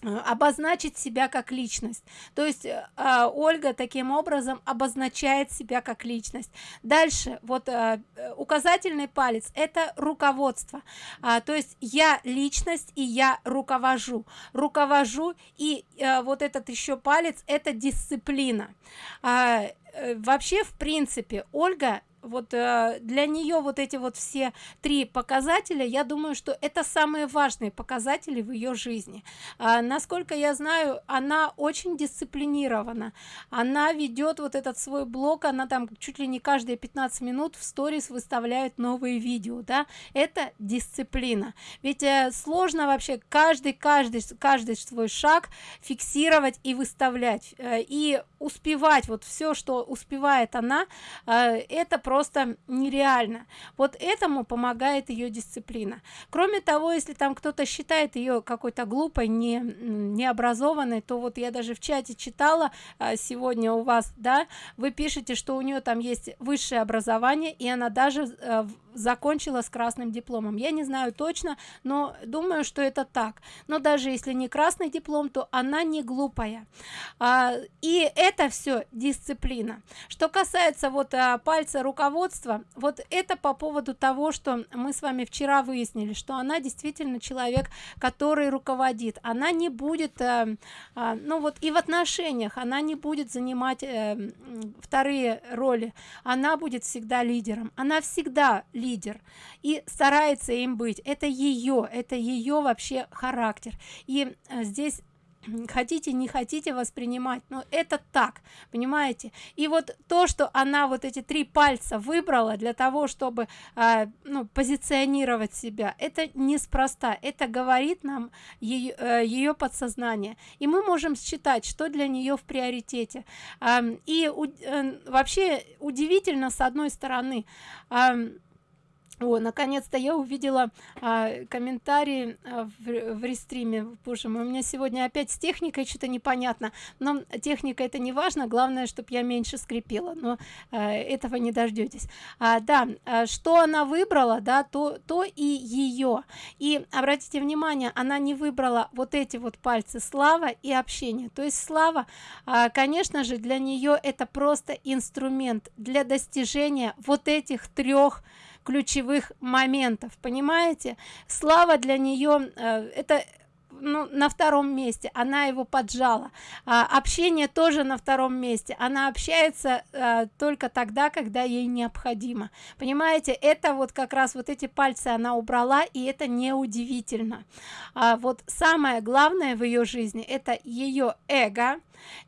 обозначить себя как личность. То есть э, ольга таким образом обозначает себя как личность. Дальше вот э, указательный палец это руководство. А, то есть я личность и я руковожу. Руковожу и а, вот этот еще палец это дисциплина. А, вообще в принципе ольга вот э, для нее вот эти вот все три показателя я думаю что это самые важные показатели в ее жизни. А, насколько я знаю она очень дисциплинирована. Она ведет вот этот свой блог она там чуть ли не каждые 15 минут в сторис выставляет новые видео да. Это дисциплина. Ведь э, сложно вообще каждый каждый каждый свой шаг фиксировать и выставлять э, и успевать. Вот все что успевает она э, это просто нереально. Вот этому помогает ее дисциплина. Кроме того если там кто-то считает ее какой-то глупой не необразованной то вот я даже в чате читала а, сегодня у вас да вы пишете что у нее там есть высшее образование и она даже а, закончила с красным дипломом. Я не знаю точно но думаю что это так. Но даже если не красный диплом то она не глупая. А, и это все дисциплина. Что касается вот а, пальца руководства вот это по поводу того что мы с вами вчера выяснили что она действительно человек который руководит. Она не будет а, а, ну вот и в отношениях она не будет занимать а, вторые роли. Она будет всегда лидером. Она всегда лидер и старается им быть. Это ее это ее вообще характер. И э, здесь хотите не хотите воспринимать но это так понимаете? И вот то что она вот эти три пальца выбрала для того чтобы э, ну, позиционировать себя это неспроста. Это говорит нам ее, э, ее подсознание. И мы можем считать что для нее в приоритете. Э, и у, э, вообще удивительно с одной стороны э, о, наконец-то я увидела а, комментарии а, в, в рестриме. Боже мой, у меня сегодня опять с техникой что-то непонятно. Но техника это не важно, главное, чтобы я меньше скрипела. Но а, этого не дождетесь. А, да, а, что она выбрала, да, то, то и ее. И обратите внимание, она не выбрала вот эти вот пальцы слава и общение. То есть слава, а, конечно же, для нее это просто инструмент для достижения вот этих трех ключевых моментов понимаете? Слава для нее э, это ну, на втором месте она его поджала. А, общение тоже на втором месте. Она общается а, только тогда когда ей необходимо. Понимаете это вот как раз вот эти пальцы она убрала и это не удивительно а, вот самое главное в ее жизни это ее эго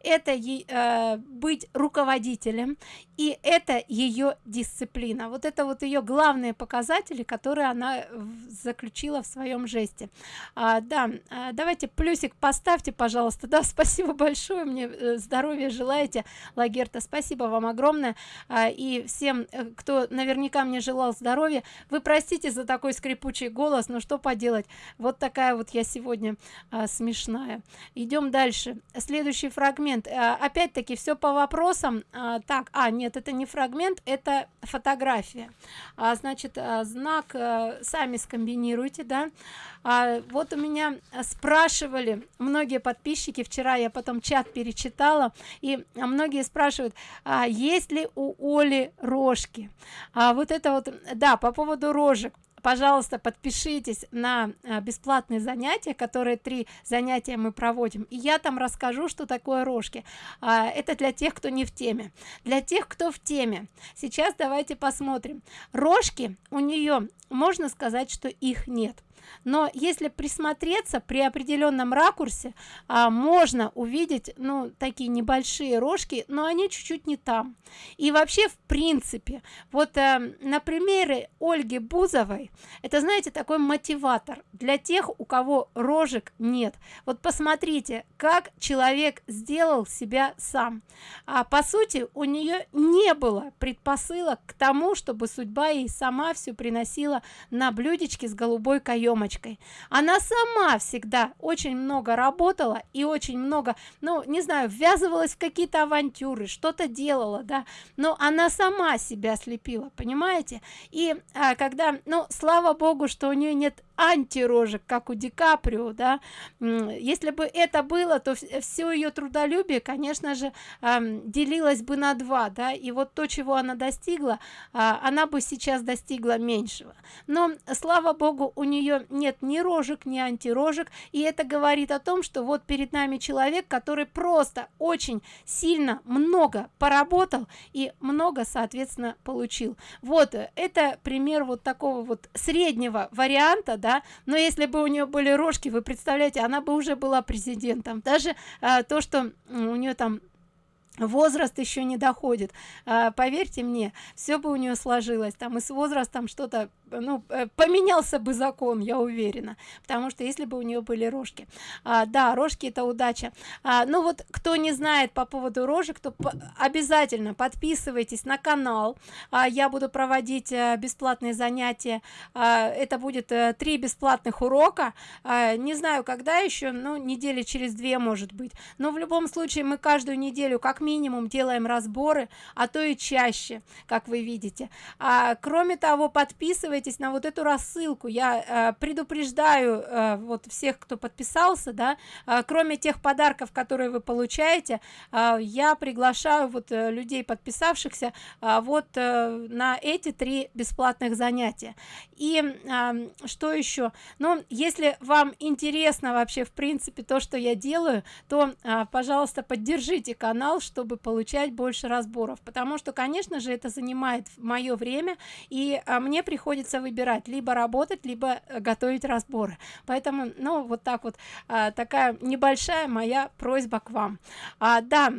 это э, быть руководителем и это ее дисциплина. Вот это вот ее главные показатели которые она заключила в своем жесте. А, да а, давайте плюсик поставьте пожалуйста. Да <laughs> спасибо большое мне э, здоровья желаете. Лагерта спасибо вам огромное. А, и всем э, кто наверняка мне желал здоровья вы простите за такой скрипучий голос но что поделать? Вот такая вот я сегодня а, смешная. Идем дальше. Следующий фрагмент а, опять-таки все по вопросам. А, так а нет это не фрагмент это фотография. А, значит а, знак сами скомбинируйте да. А, вот у меня спрашивали многие подписчики вчера я потом чат перечитала и многие спрашивают а, есть ли у оли рожки? А вот это вот да по поводу рожек пожалуйста подпишитесь на а, бесплатные занятия которые три занятия мы проводим. И я там расскажу что такое рожки. А, это для тех кто не в теме. Для тех кто в теме сейчас давайте посмотрим. Рожки у нее можно сказать что их нет но если присмотреться при определенном ракурсе а, можно увидеть ну такие небольшие рожки но они чуть-чуть не там. И вообще в принципе вот а, на примере ольги бузовой это знаете такой мотиватор для тех у кого рожек нет. Вот посмотрите как человек сделал себя сам. А по сути у нее не было предпосылок к тому чтобы судьба ей сама все приносила на блюдечке с голубой каемочкой она сама всегда очень много работала и очень много ну не знаю ввязывалась в какие-то авантюры что-то делала да. Но она сама себя слепила понимаете? И а, когда ну слава богу что у нее нет антирожек как у ди каприо да. Если бы это было то все ее трудолюбие конечно же делилось бы на два да. И вот то чего она достигла а, она бы сейчас достигла меньшего. Но слава богу у нее нет ни рожек ни антирожек. И это говорит о том что вот перед нами человек который просто очень сильно много поработал и много соответственно получил. Вот это пример вот такого вот среднего варианта да но если бы у нее были рожки вы представляете она бы уже была президентом. Даже а, то что у нее там возраст еще не доходит. А, поверьте мне все бы у нее сложилось. Там и с возрастом что-то ну э, поменялся бы закон я уверена. Потому что если бы у нее были рожки. А, да рожки это удача. А, ну вот кто не знает по поводу рожек то по обязательно подписывайтесь на канал. А, я буду проводить а, бесплатные занятия. А, это будет а, три бесплатных урока. А, не знаю когда еще ну недели через две может быть. Но в любом случае мы каждую неделю как минимум делаем разборы а то и чаще как вы видите. А, кроме того подписывайтесь подписывайтесь на вот эту рассылку. Я э, предупреждаю э, вот всех кто подписался да э, кроме тех подарков которые вы получаете э, я приглашаю вот э, людей подписавшихся э, вот э, на эти три бесплатных занятия. И э, что еще? Ну если вам интересно вообще в принципе то что я делаю то э, пожалуйста поддержите канал чтобы получать больше разборов. Потому что конечно же это занимает мое время и а, мне приходится приходится выбирать либо работать либо э, готовить разборы. Поэтому ну вот так вот а, такая небольшая моя просьба к вам. А, да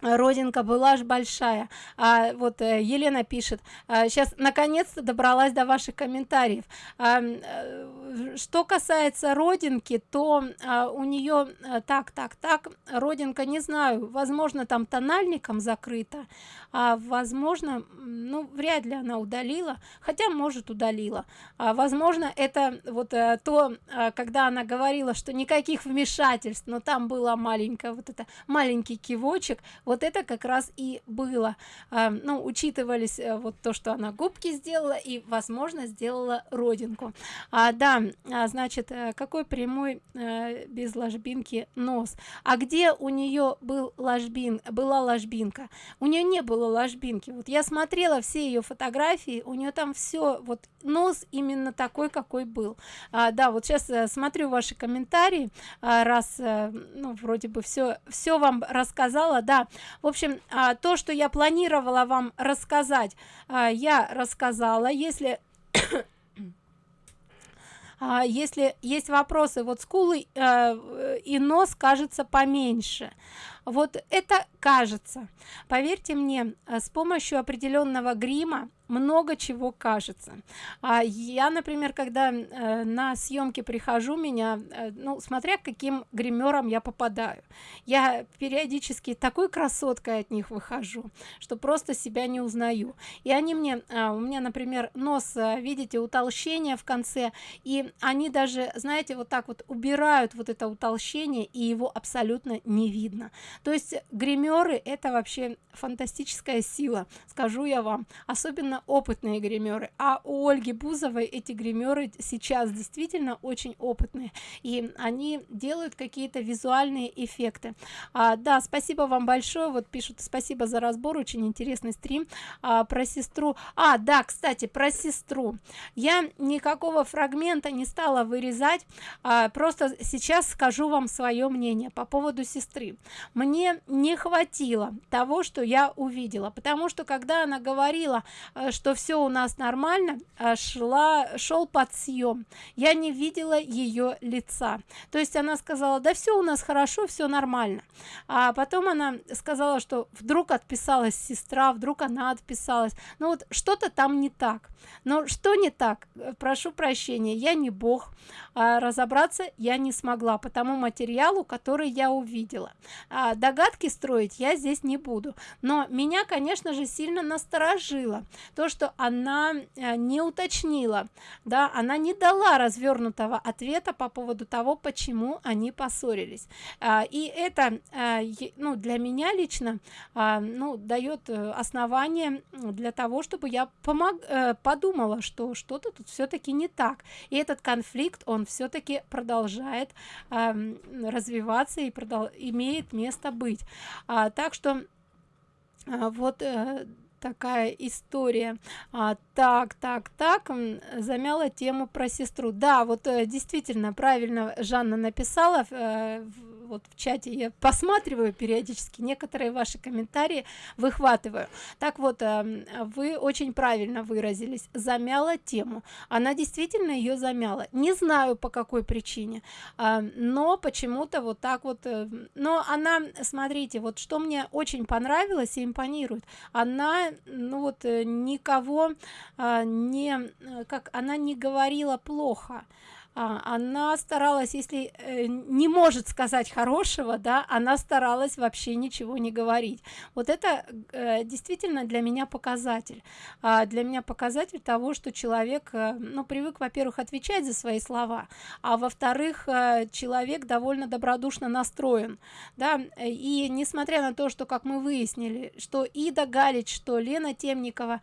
родинка была ж большая. А вот э, елена пишет а, сейчас наконец-то добралась до ваших комментариев. А, э, что касается родинки то а, у нее а, так так так родинка не знаю возможно там тональником закрыта а, возможно ну вряд ли она удалила хотя может удалила. А, возможно это вот а, то а, когда она говорила что никаких вмешательств но там было маленькое вот это маленький кивочек вот это как раз и было. Э, ну учитывались э, вот то что она губки сделала и возможно сделала родинку. А, да а, значит э, какой прямой э, без ложбинки нос? А где у нее был ложбин была ложбинка? У нее не было ложбинки. Вот я смотрела все ее фотографии у нее там все вот нос именно такой какой был. А, да вот сейчас смотрю ваши комментарии. А, раз ну вроде бы все все вам рассказала да в общем а, то что я планировала вам рассказать а, я рассказала. Если <coughs> а, если есть вопросы вот скулы э, и нос кажется поменьше. Вот это кажется. Поверьте мне э, с помощью определенного грима много чего кажется. А я например когда э, на съемки прихожу меня э, ну смотря каким гримером я попадаю. Я периодически такой красоткой от них выхожу что просто себя не узнаю. И они мне э, у меня например нос э, видите утолщение в конце и они даже знаете вот так вот убирают вот это утолщение и его абсолютно не видно. То есть гримеры это вообще фантастическая сила скажу я вам. Особенно опытные гримеры а у ольги бузовой эти гримеры сейчас действительно очень опытные и они делают какие-то визуальные эффекты. А, да спасибо вам большое вот пишут спасибо за разбор очень интересный стрим а, про сестру. А да кстати про сестру. Я никакого фрагмента не стала вырезать а, просто сейчас скажу вам свое мнение по поводу сестры. Мне не хватило того что я увидела потому что когда она говорила э, что все у нас нормально э, шла шел подсъем я не видела ее лица. То есть она сказала да все у нас хорошо все нормально а потом она сказала что вдруг отписалась сестра вдруг она отписалась. Ну вот что-то там не так. Но что не так? Прошу прощения я не бог а разобраться я не смогла по тому материалу который я увидела. А догадки строить я здесь не буду. Но меня конечно же сильно насторожило то что она э, не уточнила да она не дала развернутого ответа по поводу того почему они поссорились. А, и это а, ну для меня лично а, ну дает э, основание для того чтобы я помог подумала что что-то тут все-таки не так. И этот конфликт он все-таки продолжает развиваться и продол имеет место быть. Так что вот э, такая история. А, так так так замяла тему про сестру. Да вот э, действительно правильно жанна написала э, вот в чате я посматриваю периодически некоторые ваши комментарии выхватываю. Так вот э, вы очень правильно выразились замяла тему. Она действительно ее замяла. Не знаю по какой причине э, но почему-то вот так вот э, но она смотрите вот что мне очень понравилось и импонирует. Она ну вот э, никого э, не как она не говорила плохо она старалась если э, не может сказать хорошего да она старалась вообще ничего не говорить. Вот это э, действительно для меня показатель. А, для меня показатель того что человек э, ну привык во-первых отвечать за свои слова а во-вторых человек довольно добродушно настроен да. И несмотря на то что как мы выяснили что ида галич что лена темникова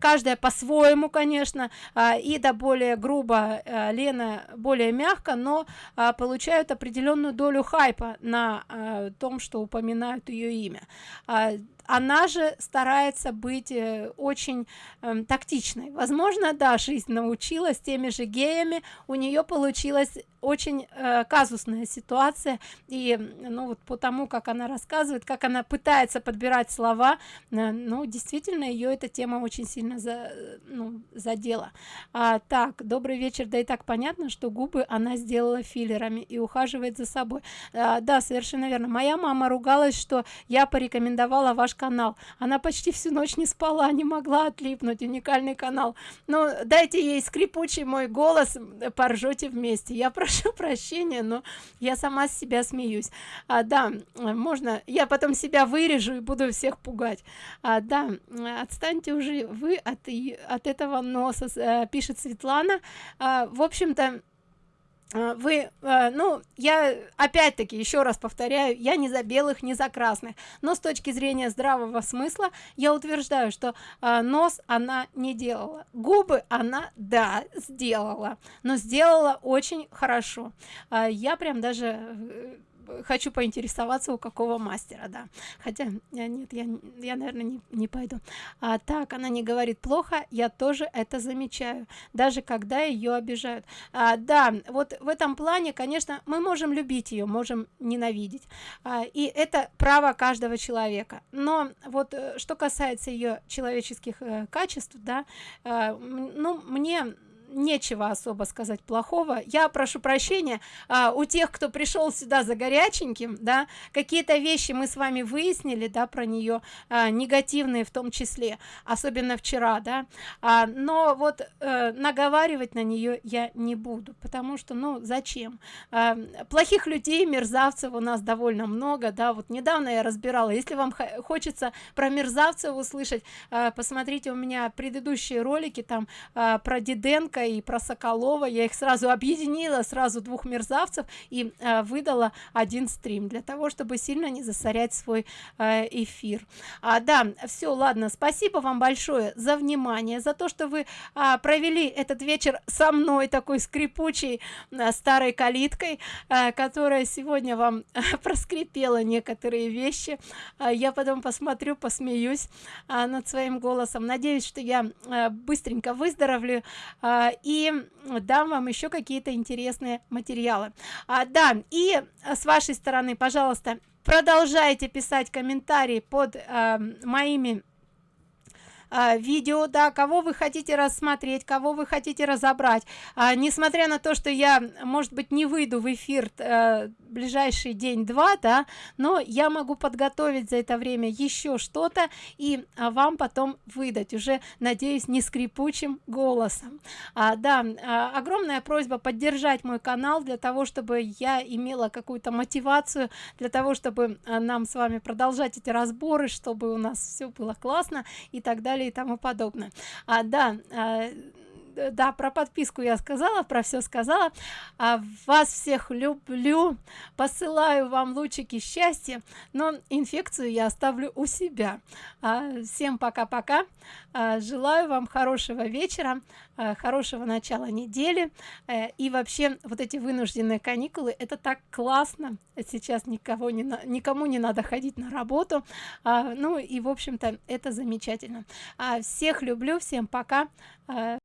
каждая по-своему конечно э, ида более грубо лена сделано более мягко но а, получают определенную долю хайпа на а, том что упоминают ее имя. А, она же старается быть э, очень э, тактичной. Возможно да жизнь научилась теми же геями у нее получилось очень э, казусная ситуация. И ну вот по тому как она рассказывает как она пытается подбирать слова э, ну действительно ее эта тема очень сильно за ну, задела. А, так добрый вечер да и так понятно что губы она сделала филлерами и ухаживает за собой. А, да совершенно верно. Моя мама ругалась что я порекомендовала ваш канал. Она почти всю ночь не спала не могла отлипнуть. Уникальный канал. Но дайте ей скрипучий мой голос поржете вместе. Я прошу прощения но я сама с себя смеюсь. А, да можно я потом себя вырежу и буду всех пугать. А, да отстаньте уже вы от от этого носа а, пишет светлана. А, в общем-то вы а, ну я опять-таки еще раз повторяю я не за белых не за красных но с точки зрения здравого смысла я утверждаю что а, нос она не делала губы она да сделала но сделала очень хорошо. Я прям даже э, хочу поинтересоваться у какого мастера да. Хотя я нет я я наверное не, не пойду. А так она не говорит плохо я тоже это замечаю даже когда ее обижают. А, да вот в этом плане конечно мы можем любить ее можем ненавидеть. А, и это право каждого человека. Но вот э, что касается ее человеческих э, качеств да э, ну мне нечего особо сказать плохого. Я прошу прощения а, у тех кто пришел сюда за горяченьким да какие-то вещи мы с вами выяснили да про нее а, негативные в том числе особенно вчера да. А, но вот а, наговаривать на нее я не буду потому что ну зачем? А, плохих людей мерзавцев у нас довольно много да. Вот недавно я разбирала если вам хочется про мерзавцев услышать а, посмотрите у меня предыдущие ролики там а, про диденко и про соколова. Я их сразу объединила сразу двух мерзавцев и а, выдала один стрим для того чтобы сильно не засорять свой а, эфир. А, да все ладно. Спасибо вам большое за внимание за то что вы а, провели этот вечер со мной такой скрипучей а, старой калиткой а, которая сегодня вам а, <laughs> проскрипела некоторые вещи. А, я потом посмотрю посмеюсь а, над своим голосом. Надеюсь что я а, быстренько выздоровлю а, и дам вам еще какие-то интересные материалы. А, да и с вашей стороны пожалуйста продолжайте писать комментарии под э, моими а, видео да кого вы хотите рассмотреть кого вы хотите разобрать. А, несмотря на то что я может быть не выйду в эфир а, ближайший день-два да но я могу подготовить за это время еще что-то и а, вам потом выдать уже надеюсь не скрипучим голосом. А, да а, огромная просьба поддержать мой канал для того чтобы я имела какую-то мотивацию для того чтобы нам с вами продолжать эти разборы чтобы у нас все было классно и так далее и тому подобное. А, да а, да про подписку я сказала про все сказала. А вас всех люблю посылаю вам лучики счастья но инфекцию я оставлю у себя. А, всем пока пока а, желаю вам хорошего вечера а, хорошего начала недели. А, и вообще вот эти вынужденные каникулы это так классно. Сейчас никого не на, никому не надо ходить на работу. А, ну и в общем-то это замечательно. А, всех люблю всем пока. А,